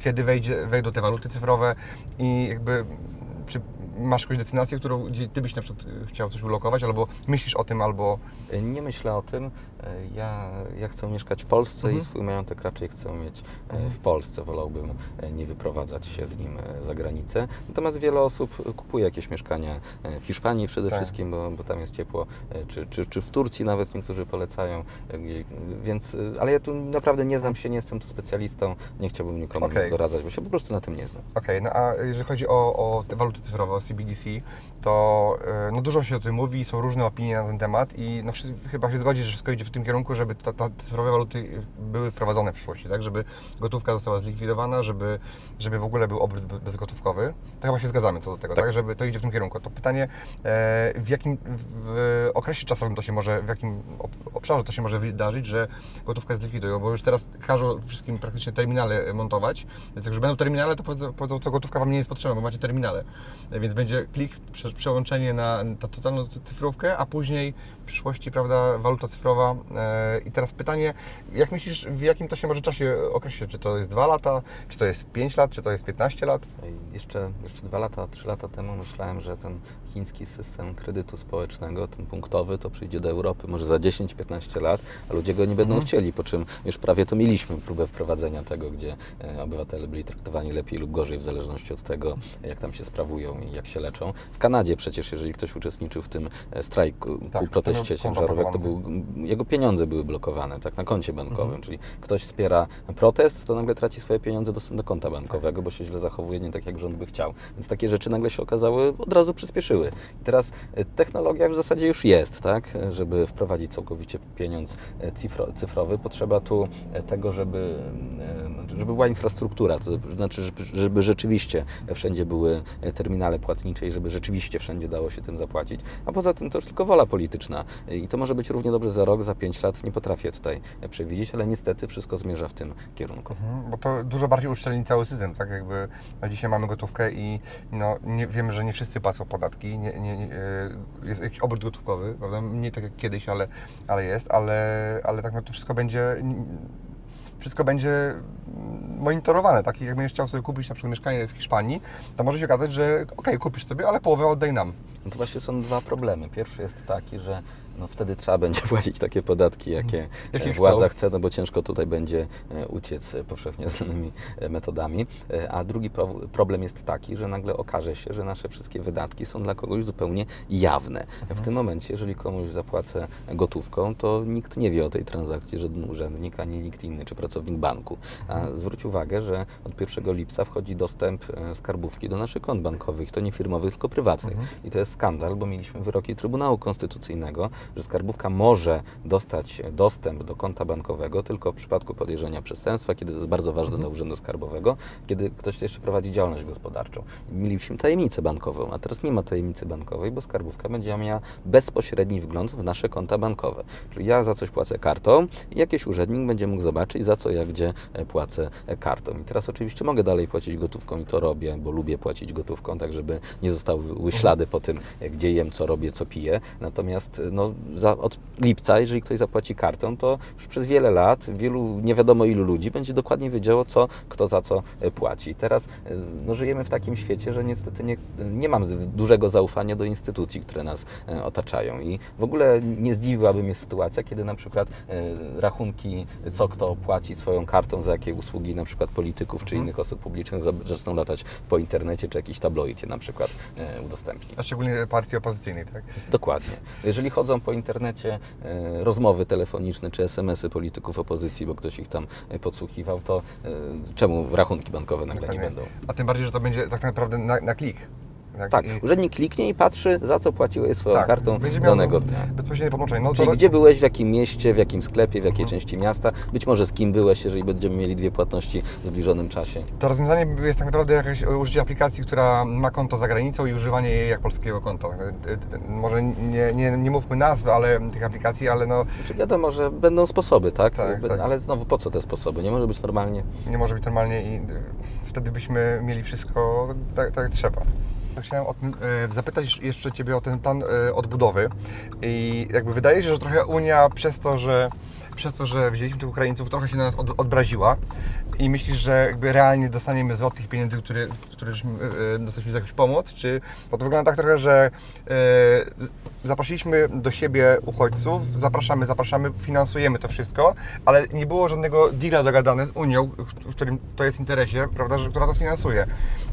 Speaker 3: kiedy wejdzie, wejdą te waluty cyfrowe i jakby czy masz jakąś destynację, którą, gdzie Ty byś na przykład chciał coś ulokować, albo myślisz o tym, albo...
Speaker 1: Nie myślę o tym. E, Ja, ja chcę mieszkać w Polsce
Speaker 3: Mhm.
Speaker 1: i swój majątek raczej chcę mieć e,
Speaker 3: Mhm.
Speaker 1: w Polsce. Wolałbym e, nie wyprowadzać się z nim za granicę. Natomiast wiele osób kupuje jakieś mieszkania w Hiszpanii przede
Speaker 3: Tak.
Speaker 1: wszystkim, bo, bo tam jest ciepło, czy, czy, czy w Turcji nawet niektórzy polecają. Więc, ale ja tu naprawdę nie znam się, nie jestem tu specjalistą, nie chciałbym nikomu
Speaker 3: Okej.
Speaker 1: nic doradzać, bo się po prostu na tym nie znam.
Speaker 3: Okej, no a jeżeli chodzi o, o te waluty cyfrowe, o CBDC, to no dużo się o tym mówi, są różne opinie na ten temat i no wszyscy chyba się zgodzi, że wszystko idzie w tym kierunku, żeby ta, ta cyfrowe waluty były wprowadzone w przyszłości, tak? Żeby gotówka została zlikwidowana, żeby, żeby w ogóle był obrót be- bezgotówkowy. To chyba się zgadzamy co do tego, tak?
Speaker 1: Tak.
Speaker 3: Żeby to idzie w tym kierunku. To pytanie, e, w jakim w okresie czasowym to się może, w jakim ob- obszarze to się może wydarzyć, że gotówkę zlikwidują, bo już teraz każą wszystkim praktycznie terminale montować, więc jak już będą terminale, to powiedzą, powiedzą to gotówka Wam nie jest potrzebna, bo macie terminale. Więc będzie klik, prze, przełączenie na ta totalną cy- cyfrówkę, a później przyszłości, prawda, waluta cyfrowa. E, I teraz pytanie, jak myślisz, w jakim to się może czasie określić? Czy to jest 2 lata, czy to jest 5 lat, czy to jest 15 lat?
Speaker 1: Jeszcze, jeszcze dwa lata, trzy lata temu myślałem, że ten chiński system kredytu społecznego, ten punktowy, to przyjdzie do Europy może za 10-15 lat, a ludzie go nie będą
Speaker 3: Mhm.
Speaker 1: chcieli, po czym już prawie to mieliśmy próbę wprowadzenia tego, gdzie e, obywatele byli traktowani lepiej lub gorzej w zależności od tego, jak tam się sprawują i jak się leczą. W Kanadzie przecież, jeżeli ktoś uczestniczył w tym e, strajku,
Speaker 3: Tak,
Speaker 1: proteście ciężarówek, to był, jego pieniądze były blokowane tak, na koncie bankowym,
Speaker 3: Mhm.
Speaker 1: czyli ktoś wspiera protest, to nagle traci swoje pieniądze dostęp do konta bankowego, bo się źle zachowuje, nie tak jak rząd by chciał. Więc takie rzeczy nagle się okazały, od razu przyspieszyły. I teraz e, technologia w zasadzie już jest, tak? Żeby wprowadzić całkowicie pieniądz e, cyfro, cyfrowy, potrzeba tu e, tego, żeby, znaczy, żeby była infrastruktura, to znaczy, żeby, rzeczywiście wszędzie były terminale płatnicze i żeby rzeczywiście wszędzie dało się tym zapłacić. A poza tym to już tylko wola polityczna i to może być równie dobrze za rok, za pięć lat, nie potrafię tutaj przewidzieć, ale niestety wszystko zmierza w tym kierunku.
Speaker 3: Mhm, Bo to dużo bardziej uszczelni cały system, tak jakby no dzisiaj mamy gotówkę i no, nie, wiemy, że nie wszyscy płacą podatki, nie, nie, nie, e, jest jakiś obrót gotówkowy, prawda? nie tak jak kiedyś, ale, ale jest, ale, ale tak no to wszystko będzie wszystko będzie monitorowane, tak? Jak będziesz chciał sobie kupić na przykład mieszkanie w Hiszpanii, to może się okazać, że okej, kupisz sobie, ale połowę oddaj nam.
Speaker 1: No to właśnie są dwa problemy. Pierwszy jest taki, że no wtedy trzeba będzie płacić takie podatki, jakie,
Speaker 3: Jakie
Speaker 1: e,
Speaker 3: chcą.
Speaker 1: władza chce, no bo ciężko tutaj będzie e, uciec e, powszechnie znanymi metodami. A drugi pro, problem jest taki, że nagle okaże się, że nasze wszystkie wydatki są dla kogoś zupełnie jawne. W tym momencie, jeżeli komuś zapłacę gotówką, to nikt nie wie o tej transakcji, żaden urzędnik, ani nikt inny, czy pracownik banku. A zwróć uwagę, że od 1 lipca wchodzi dostęp skarbówki do naszych kont bankowych, to nie firmowych, tylko prywatnych. I to jest skandal, bo mieliśmy wyroki Trybunału Konstytucyjnego, że skarbówka może dostać dostęp do konta bankowego tylko w przypadku podejrzenia przestępstwa, kiedy to jest bardzo ważne dla Urzędu Skarbowego, kiedy ktoś jeszcze prowadzi działalność gospodarczą. Mieliśmy tajemnicę bankową, a teraz nie ma tajemnicy bankowej, bo skarbówka będzie miała bezpośredni wgląd w nasze konta bankowe. Czyli ja za coś płacę kartą i jakiś urzędnik będzie mógł zobaczyć, za co ja gdzie e, płacę e, kartą. I teraz oczywiście mogę dalej płacić gotówką i to robię, bo lubię płacić gotówką, tak żeby nie zostały ślady po tym, e, gdzie jem, co robię, co piję. Natomiast no, no, za, od lipca, jeżeli ktoś zapłaci kartą, to już przez wiele lat wielu, nie wiadomo ilu ludzi będzie dokładnie wiedziało, co kto za co e, płaci. Teraz e, no, żyjemy w takim świecie, że niestety nie, nie mam dużego zaufania do instytucji, które nas e, otaczają. I w ogóle nie zdziwiłaby mnie sytuacja, kiedy na przykład rachunki, co kto płaci swoją kartą, za jakie usługi na przykład polityków czy innych osób publicznych za- zaczną latać po internecie, czy jakiś tabloid je na przykład udostępni.
Speaker 3: A szczególnie partii opozycyjnej, tak?
Speaker 1: Dokładnie. Jeżeli chodzą po internecie e, rozmowy telefoniczne czy SMS-y polityków opozycji, bo ktoś ich tam e, podsłuchiwał, to e, czemu rachunki bankowe nagle nie będą?
Speaker 3: A tym bardziej, że to będzie tak naprawdę na, na klik.
Speaker 1: Tak,
Speaker 3: I-
Speaker 1: urzędnik kliknie i patrzy, za co płaciłeś swoją
Speaker 3: tak,
Speaker 1: kartą danego dnia.
Speaker 3: Bezpośrednie. No
Speaker 1: Czyli
Speaker 3: to,
Speaker 1: gdzie byłeś, w jakim mieście, w jakim sklepie, w jakiej
Speaker 3: Mhm.
Speaker 1: części miasta, być może z kim byłeś, jeżeli będziemy mieli dwie płatności w zbliżonym czasie.
Speaker 3: to rozwiązanie jest tak naprawdę jakieś użycie aplikacji, która ma konto za granicą i używanie jej jak polskiego konta. E, e, Może nie, nie, nie mówmy nazw, ale tych aplikacji, ale no
Speaker 1: Czy wiadomo, że będą sposoby, tak?
Speaker 3: Tak,
Speaker 1: Jakby-
Speaker 3: tak.
Speaker 1: Ale znowu po co te sposoby? Nie może być normalnie.
Speaker 3: nie może być normalnie i e, wtedy byśmy mieli wszystko tak, tak jak trzeba. Chciałem o tym, e, zapytać jeszcze Ciebie o ten plan e, odbudowy. I jakby wydaje się, że trochę Unia przez to, że przez to, że wzięliśmy tych Ukraińców, trochę się na nas od, odbraziła. I myślisz, że jakby realnie dostaniemy zwrot tych pieniędzy, które, które e, dostaliśmy za jakąś pomoc, czy bo to wygląda tak trochę, że e, zaprosiliśmy do siebie uchodźców, zapraszamy, zapraszamy, finansujemy to wszystko, ale nie było żadnego deala dogadane z Unią, w- którym to jest interesie, prawda, że, która to sfinansuje.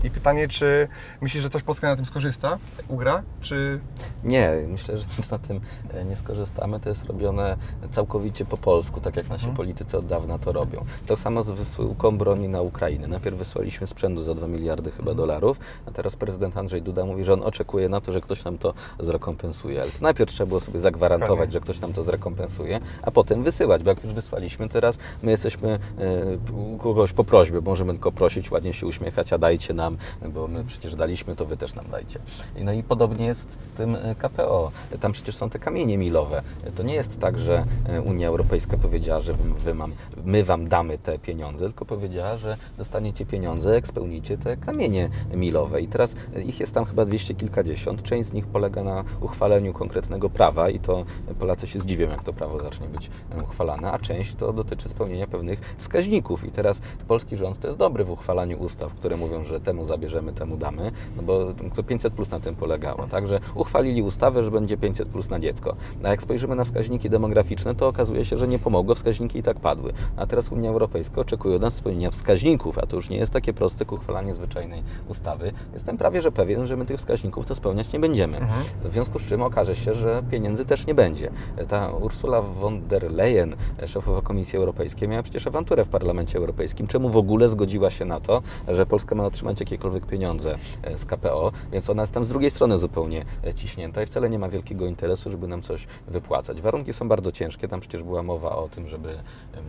Speaker 3: I pytanie, czy myślisz, że coś Polska na tym skorzysta, ugra, czy...
Speaker 1: Nie, myślę, że nic na tym e, nie skorzystamy. To jest robione całkowicie po polsku, tak jak nasi
Speaker 3: Mhm.
Speaker 1: politycy od dawna to robią. To samo z wysyłką broni na Ukrainę. Najpierw wysłaliśmy sprzętu za 2 miliardy chyba dolarów, a teraz prezydent Andrzej Duda mówi, że on oczekuje na to, że ktoś nam to zrekompensuje. Ale to najpierw trzeba było sobie zagwarantować,
Speaker 3: Dokładnie.
Speaker 1: że ktoś nam to zrekompensuje, a potem wysyłać, bo jak już wysłaliśmy, teraz my jesteśmy e, u kogoś po prośbie, możemy tylko prosić, ładnie się uśmiechać, a dajcie nam, bo my przecież daliśmy, to wy też nam dajcie. No i podobnie jest z tym e, KPO. Tam przecież są te kamienie milowe. To nie jest tak, że e, Unia Europejska powiedziała, że wy, mam, my wam damy te pieniądze, tylko powiedziała, że dostaniecie pieniądze, jak spełnicie te kamienie milowe. I teraz ich jest tam chyba dwieście kilkadziesiąt. Część z nich polega na uchwaleniu konkretnego prawa i to Polacy się zdziwią, jak to prawo zacznie być uchwalane, a część to dotyczy spełnienia pewnych wskaźników. I teraz polski rząd to jest dobry w uchwalaniu ustaw, które mówią, że temu zabierzemy, temu damy, no bo to 500 plus na tym polegało. Także uchwalili ustawę, że będzie 500 plus na dziecko. A jak spojrzymy na wskaźniki demograficzne, to okazuje się, że nie pomogło, wskaźniki i tak padły. A teraz Unia Europejska oczekuje od nas spełnienia wskaźników, a to już nie jest takie proste jak uchwalanie zwyczajnej ustawy. Jestem prawie że pewien, że my tych wskaźników to spełniać nie będziemy. W związku z czym okaże się, że pieniędzy też nie będzie. Ta Ursula von der Leyen, szefowa Komisji Europejskiej, miała przecież awanturę w Parlamencie Europejskim. Czemu w ogóle zgodziła się na to, że Polska ma otrzymać jakiekolwiek pieniądze e, z KPO, więc ona jest tam z drugiej strony zupełnie e, ciśnięta i wcale nie ma wielkiego interesu, żeby nam coś wypłacać. Warunki są bardzo ciężkie, tam przecież była mowa o tym, żeby em,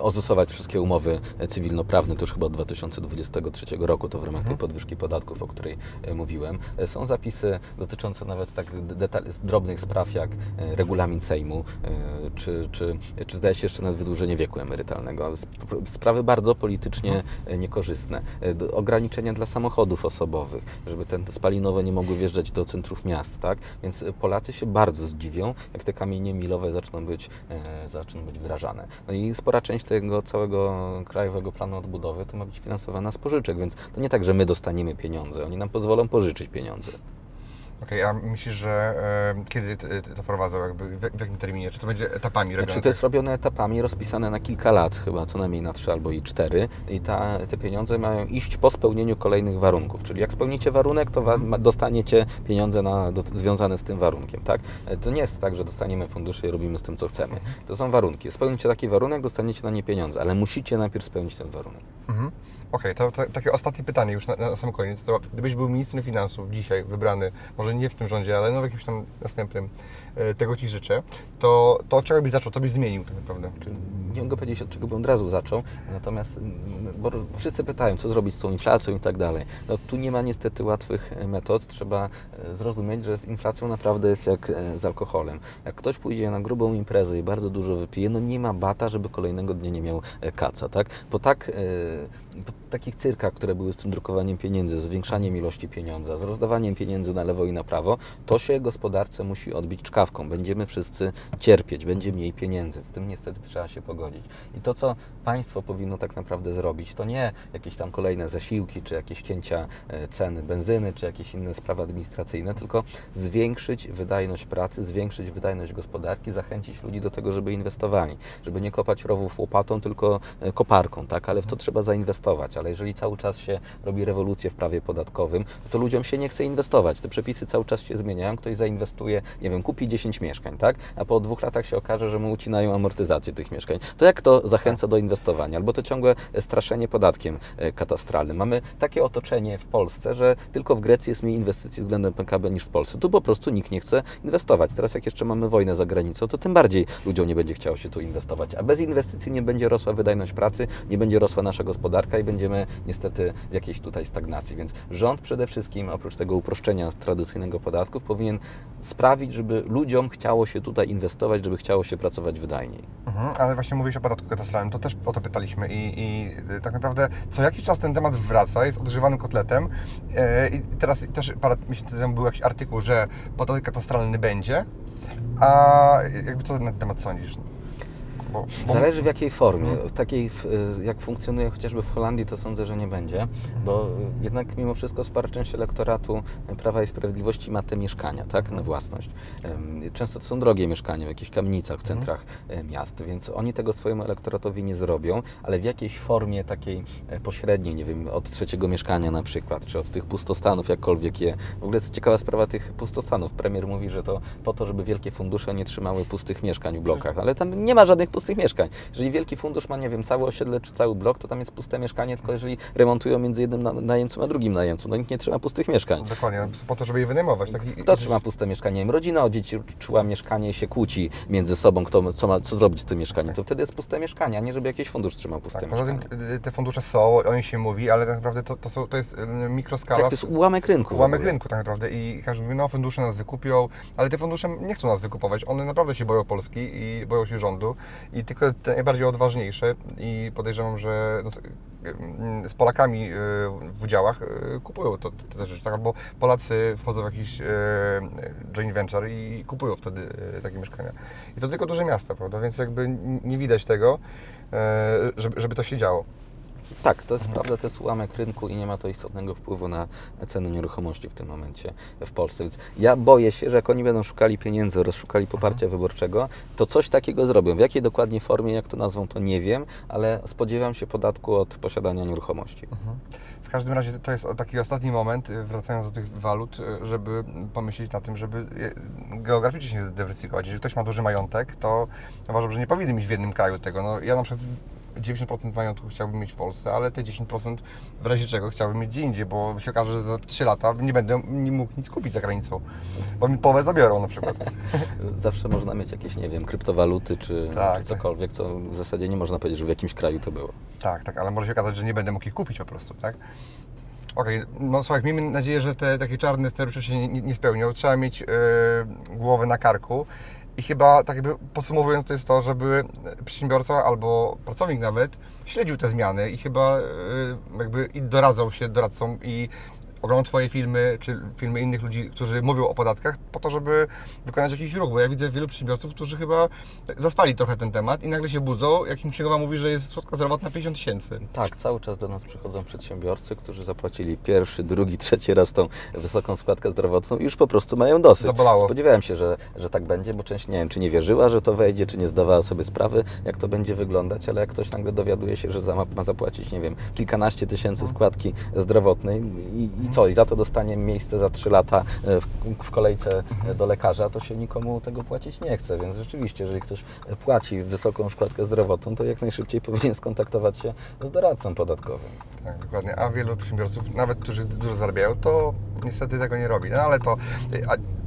Speaker 1: ozusować wszystkie umowy cywilnoprawne, to już chyba od 2023 roku, to w ramach tej podwyżki podatków, o której e, mówiłem. E, Są zapisy dotyczące nawet tak drobnych spraw jak e, regulamin Sejmu, e, czy, czy, czy zdaje się jeszcze nawet wydłużenie wieku emerytalnego. Sp- Sprawy bardzo politycznie e, niekorzystne. E, Ograniczenia dla samochodów osobowych, żeby te spalinowe nie mogły wjeżdżać do centrów miast, tak? Więc e, Polacy się bardzo zdziwią, jak te kamienie milowe zaczną być, e, zaczną być wdrażane. No i spora część tego całego krajowego planu odbudowy to ma być finansowana z pożyczek, więc to nie tak, że my dostaniemy pieniądze, oni nam pozwolą pożyczyć pieniądze.
Speaker 3: Okej, a myślisz, że e, kiedy to wprowadzą, jakby w, w jakim terminie? Czy to będzie etapami robione?
Speaker 1: Znaczy to jest robione etapami, rozpisane na kilka lat, chyba co najmniej na trzy albo i cztery i ta, te pieniądze mają iść po spełnieniu kolejnych warunków, czyli jak spełnicie warunek, to wa- dostaniecie pieniądze na, do, związane z tym warunkiem, tak? E, To nie jest tak, że dostaniemy fundusze i robimy z tym, co chcemy. To są warunki. Spełnicie taki warunek, dostaniecie na nie pieniądze, ale musicie najpierw spełnić ten warunek.
Speaker 3: Mhm. Okej, to, to takie ostatnie pytanie już na, na sam koniec. To gdybyś był ministrem finansów dzisiaj wybrany, może nie w tym rządzie, ale no w jakimś tam następnym, e, tego Ci życzę, to, to czego byś zaczął, co byś zmienił tak naprawdę?
Speaker 1: Nie mogę powiedzieć, od czego bym od razu zaczął, natomiast mm, bo wszyscy pytają, co zrobić z tą inflacją i tak dalej. No, tu nie ma niestety łatwych e, metod. Trzeba e, zrozumieć, że z inflacją naprawdę jest jak e, z alkoholem. Jak ktoś pójdzie na grubą imprezę i bardzo dużo wypije, no nie ma bata, żeby kolejnego dnia nie miał kaca, tak? Po tak po takich cyrkach, które były z tym drukowaniem pieniędzy, zwiększaniem ilości pieniądza, z rozdawaniem pieniędzy na lewo i na prawo, to się gospodarce musi odbić czkawką. Będziemy wszyscy cierpieć, będzie mniej pieniędzy. Z tym niestety trzeba się pogodzić. I to, co państwo powinno tak naprawdę zrobić, to nie jakieś tam kolejne zasiłki, czy jakieś cięcia e, ceny benzyny, czy jakieś inne sprawy administracyjne, tylko zwiększyć wydajność pracy, zwiększyć wydajność gospodarki, zachęcić ludzi do tego, żeby inwestowali, żeby nie kopać rowów łopatą, tylko e, koparką, tak? Ale w to trzeba zainwestować. Ale jeżeli cały czas się robi rewolucję w prawie podatkowym, to ludziom się nie chce inwestować. Te przepisy cały czas się zmieniają. Ktoś zainwestuje, nie wiem, kupi 10 mieszkań, tak? A po dwóch latach się okaże, że mu ucinają amortyzację tych mieszkań. To jak to zachęca do inwestowania? Albo to ciągłe straszenie podatkiem e, katastralnym. Mamy takie otoczenie w Polsce, że tylko w Grecji jest mniej inwestycji względem PKB niż w Polsce. Tu po prostu nikt nie chce inwestować. Teraz jak jeszcze mamy wojnę za granicą, to tym bardziej ludziom nie będzie chciało się tu inwestować. A bez inwestycji nie będzie rosła wydajność pracy, nie będzie rosła nasza gospodarka i będziemy niestety w jakiejś tutaj stagnacji. Więc rząd przede wszystkim, oprócz tego uproszczenia tradycyjnego podatków, powinien sprawić, żeby ludziom chciało się tutaj inwestować, żeby chciało się pracować wydajniej.
Speaker 3: Mhm, ale właśnie mówiłeś o podatku katastralnym, to też o to pytaliśmy i, i y, tak naprawdę co jakiś czas ten temat wraca, jest odgrzewanym kotletem E, i teraz też parę miesięcy temu był jakiś artykuł, że podatek katastralny będzie, a jakby co na ten temat sądzisz? Bo, bo
Speaker 1: Zależy w jakiej formie. W takiej, w, jak funkcjonuje chociażby w Holandii, to sądzę, że nie będzie, bo jednak mimo wszystko spora część elektoratu Prawa i Sprawiedliwości ma te mieszkania, tak, na własność. Często to są drogie mieszkania w jakichś kamienicach w centrach e, miast, więc oni tego swojemu elektoratowi nie zrobią, ale w jakiejś formie takiej e, pośredniej, nie wiem, od trzeciego mieszkania na przykład, czy od tych pustostanów, jakkolwiek je. W ogóle jest ciekawa sprawa tych pustostanów. Premier mówi, że to po to, żeby wielkie fundusze nie trzymały pustych mieszkań w blokach, ale tam nie ma żadnych pustych mieszkań. Jeżeli wielki fundusz ma, nie wiem, całe osiedle czy cały blok, to tam jest puste mieszkanie, tylko jeżeli remontują między jednym na- najemcą a drugim najemcą, no nikt nie trzyma pustych mieszkań.
Speaker 3: Dokładnie, po to, żeby je wynajmować. Tak?
Speaker 1: Kto trzyma puste mieszkanie? Nie wiem, Rodzina odziedziczyła mieszkanie i się kłóci między sobą, kto, co, ma, co zrobić z tym mieszkaniem. To wtedy jest puste mieszkanie, a nie żeby jakiś fundusz trzymał puste
Speaker 3: Tak, poza
Speaker 1: mieszkanie.
Speaker 3: tym y, te fundusze są, o nich się mówi, ale tak naprawdę to, to, są, to jest y, mikroskala.
Speaker 1: Tak, to jest ułamek rynku.
Speaker 3: Ułamek rynku tak naprawdę i każdy mówi, no fundusze nas wykupią, ale te fundusze nie chcą nas wykupować, one naprawdę się boją Polski i boją się rządu i tylko te najbardziej odważniejsze i podejrzewam, że no, z- mm, z Polakami y, w udziałach y, kupują to, te rzeczy, tak? albo Polacy wchodzą w jakiś y, joint venture i kupują wtedy takie mieszkania. I to tylko duże miasta, prawda, więc jakby nie widać tego, żeby, żeby to się działo.
Speaker 1: Tak, to jest prawda, to jest ułamek rynku i nie ma to istotnego wpływu na ceny nieruchomości w tym momencie w Polsce. Więc ja boję się, że jak oni będą szukali pieniędzy, rozszukali poparcia wyborczego, to coś takiego zrobią. W jakiej dokładnie formie, jak to nazwą, to nie wiem, ale spodziewam się podatku od posiadania nieruchomości.
Speaker 3: W każdym razie to jest taki ostatni moment, y, wracając do tych walut, y, żeby pomyśleć na tym, żeby y, geograficznie się zdywersyfikować. Jeżeli ktoś ma duży majątek, to uważam, że nie powinien mieć w jednym kraju tego. No, ja na przykład 90% majątku chciałbym mieć w Polsce, ale te 10% w razie czego chciałbym mieć gdzie indziej, bo się okaże, że za 3 lata nie będę nie mógł nic kupić za granicą, bo mi połowę zabiorą na przykład.
Speaker 1: Zawsze można mieć jakieś, nie wiem, kryptowaluty czy,
Speaker 3: Tak,
Speaker 1: czy cokolwiek, co w zasadzie nie można powiedzieć, że w jakimś kraju to było.
Speaker 3: Tak, tak, ale może się okazać, że nie będę mógł ich kupić po prostu, tak? Okej, no słuchaj, miejmy nadzieję, że te takie czarne scenariusze się nie, nie spełnią. Trzeba mieć e, głowę na karku. I chyba, tak jakby podsumowując, to jest to, żeby przedsiębiorca albo pracownik nawet śledził te zmiany i chyba e, jakby doradzał się doradcom i oglądał Twoje filmy, czy filmy innych ludzi, którzy mówią o podatkach, po to, żeby wykonać jakiś ruch, bo ja widzę wielu przedsiębiorców, którzy chyba zaspali trochę ten temat i nagle się budzą, jak im księgowa mówi, że jest składka zdrowotna 50 tysięcy.
Speaker 1: Tak, cały czas do nas przychodzą przedsiębiorcy, którzy zapłacili pierwszy, drugi, trzeci raz tą wysoką składkę zdrowotną i już po prostu mają dosyć.
Speaker 3: Zabolało.
Speaker 1: Spodziewałem się, że, że tak będzie, bo część nie wiem, czy nie wierzyła, że to wejdzie, czy nie zdawała sobie sprawy, jak to będzie wyglądać, ale jak ktoś nagle dowiaduje się, że ma zapłacić, nie wiem, kilkanaście tysięcy składki zdrowotnej i, i co, i za to dostanie miejsce za trzy lata e, w, w kolejce e, do lekarza, to się nikomu tego płacić nie chce, więc rzeczywiście, jeżeli ktoś płaci wysoką składkę zdrowotną, to jak najszybciej powinien skontaktować się z doradcą podatkowym.
Speaker 3: Tak, dokładnie. A wielu przedsiębiorców, nawet którzy dużo zarabiają, to niestety tego nie robi. No ale to.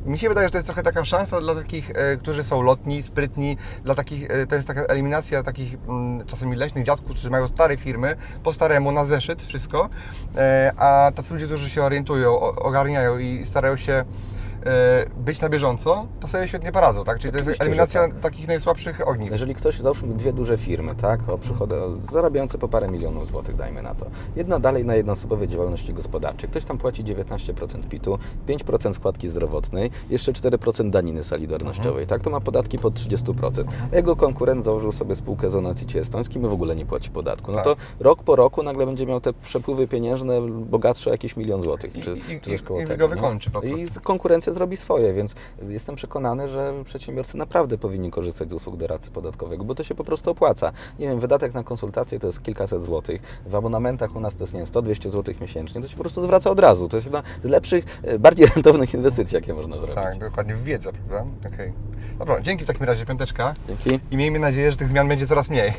Speaker 3: Mi się wydaje, że to jest trochę taka szansa dla takich, e, którzy są lotni, sprytni, dla takich, e, to jest taka eliminacja takich mm, czasami leśnych dziadków, którzy mają stare firmy, po staremu, na zeszyt wszystko, e, a tacy ludzie, którzy się orientują, ogarniają i starają się być na bieżąco, to sobie świetnie poradzą, tak? Czyli to jest
Speaker 1: Oczywiście,
Speaker 3: eliminacja
Speaker 1: tak.
Speaker 3: takich najsłabszych ogniw.
Speaker 1: Jeżeli ktoś, załóżmy dwie duże firmy, tak, o przychody, zarabiające po parę milionów złotych, dajmy na to. Jedna dalej na jednoosobowej działalności gospodarczej. Ktoś tam płaci 19% PIT-u, 5% składki zdrowotnej, jeszcze 4% daniny solidarnościowej, tak, to ma podatki pod 30%. Jego konkurent założył sobie spółkę z onacicie estońskim i w ogóle nie płaci podatku. No
Speaker 3: Tak.
Speaker 1: to rok po roku nagle będzie miał te przepływy pieniężne bogatsze o jakieś milion złotych,
Speaker 3: I-
Speaker 1: czy,
Speaker 3: i-
Speaker 1: czy
Speaker 3: i-
Speaker 1: coś koło
Speaker 3: i
Speaker 1: tego.
Speaker 3: go wykończy po
Speaker 1: I
Speaker 3: prostu.
Speaker 1: konkurencja zrobi swoje, więc jestem przekonany, że przedsiębiorcy naprawdę powinni korzystać z usług doradcy podatkowego, bo to się po prostu opłaca. Nie wiem, wydatek na konsultacje to jest kilkaset złotych, w abonamentach u nas to jest, nie wiem, 100-200 złotych miesięcznie, to się po prostu zwraca od razu. To jest jedna z lepszych, e, bardziej rentownych inwestycji, jakie można zrobić.
Speaker 3: Tak, dokładnie w wiedzę, prawda? Okej. Dobra, dzięki w takim razie, piąteczka.
Speaker 1: Dzięki.
Speaker 3: I miejmy nadzieję, że tych zmian będzie coraz mniej.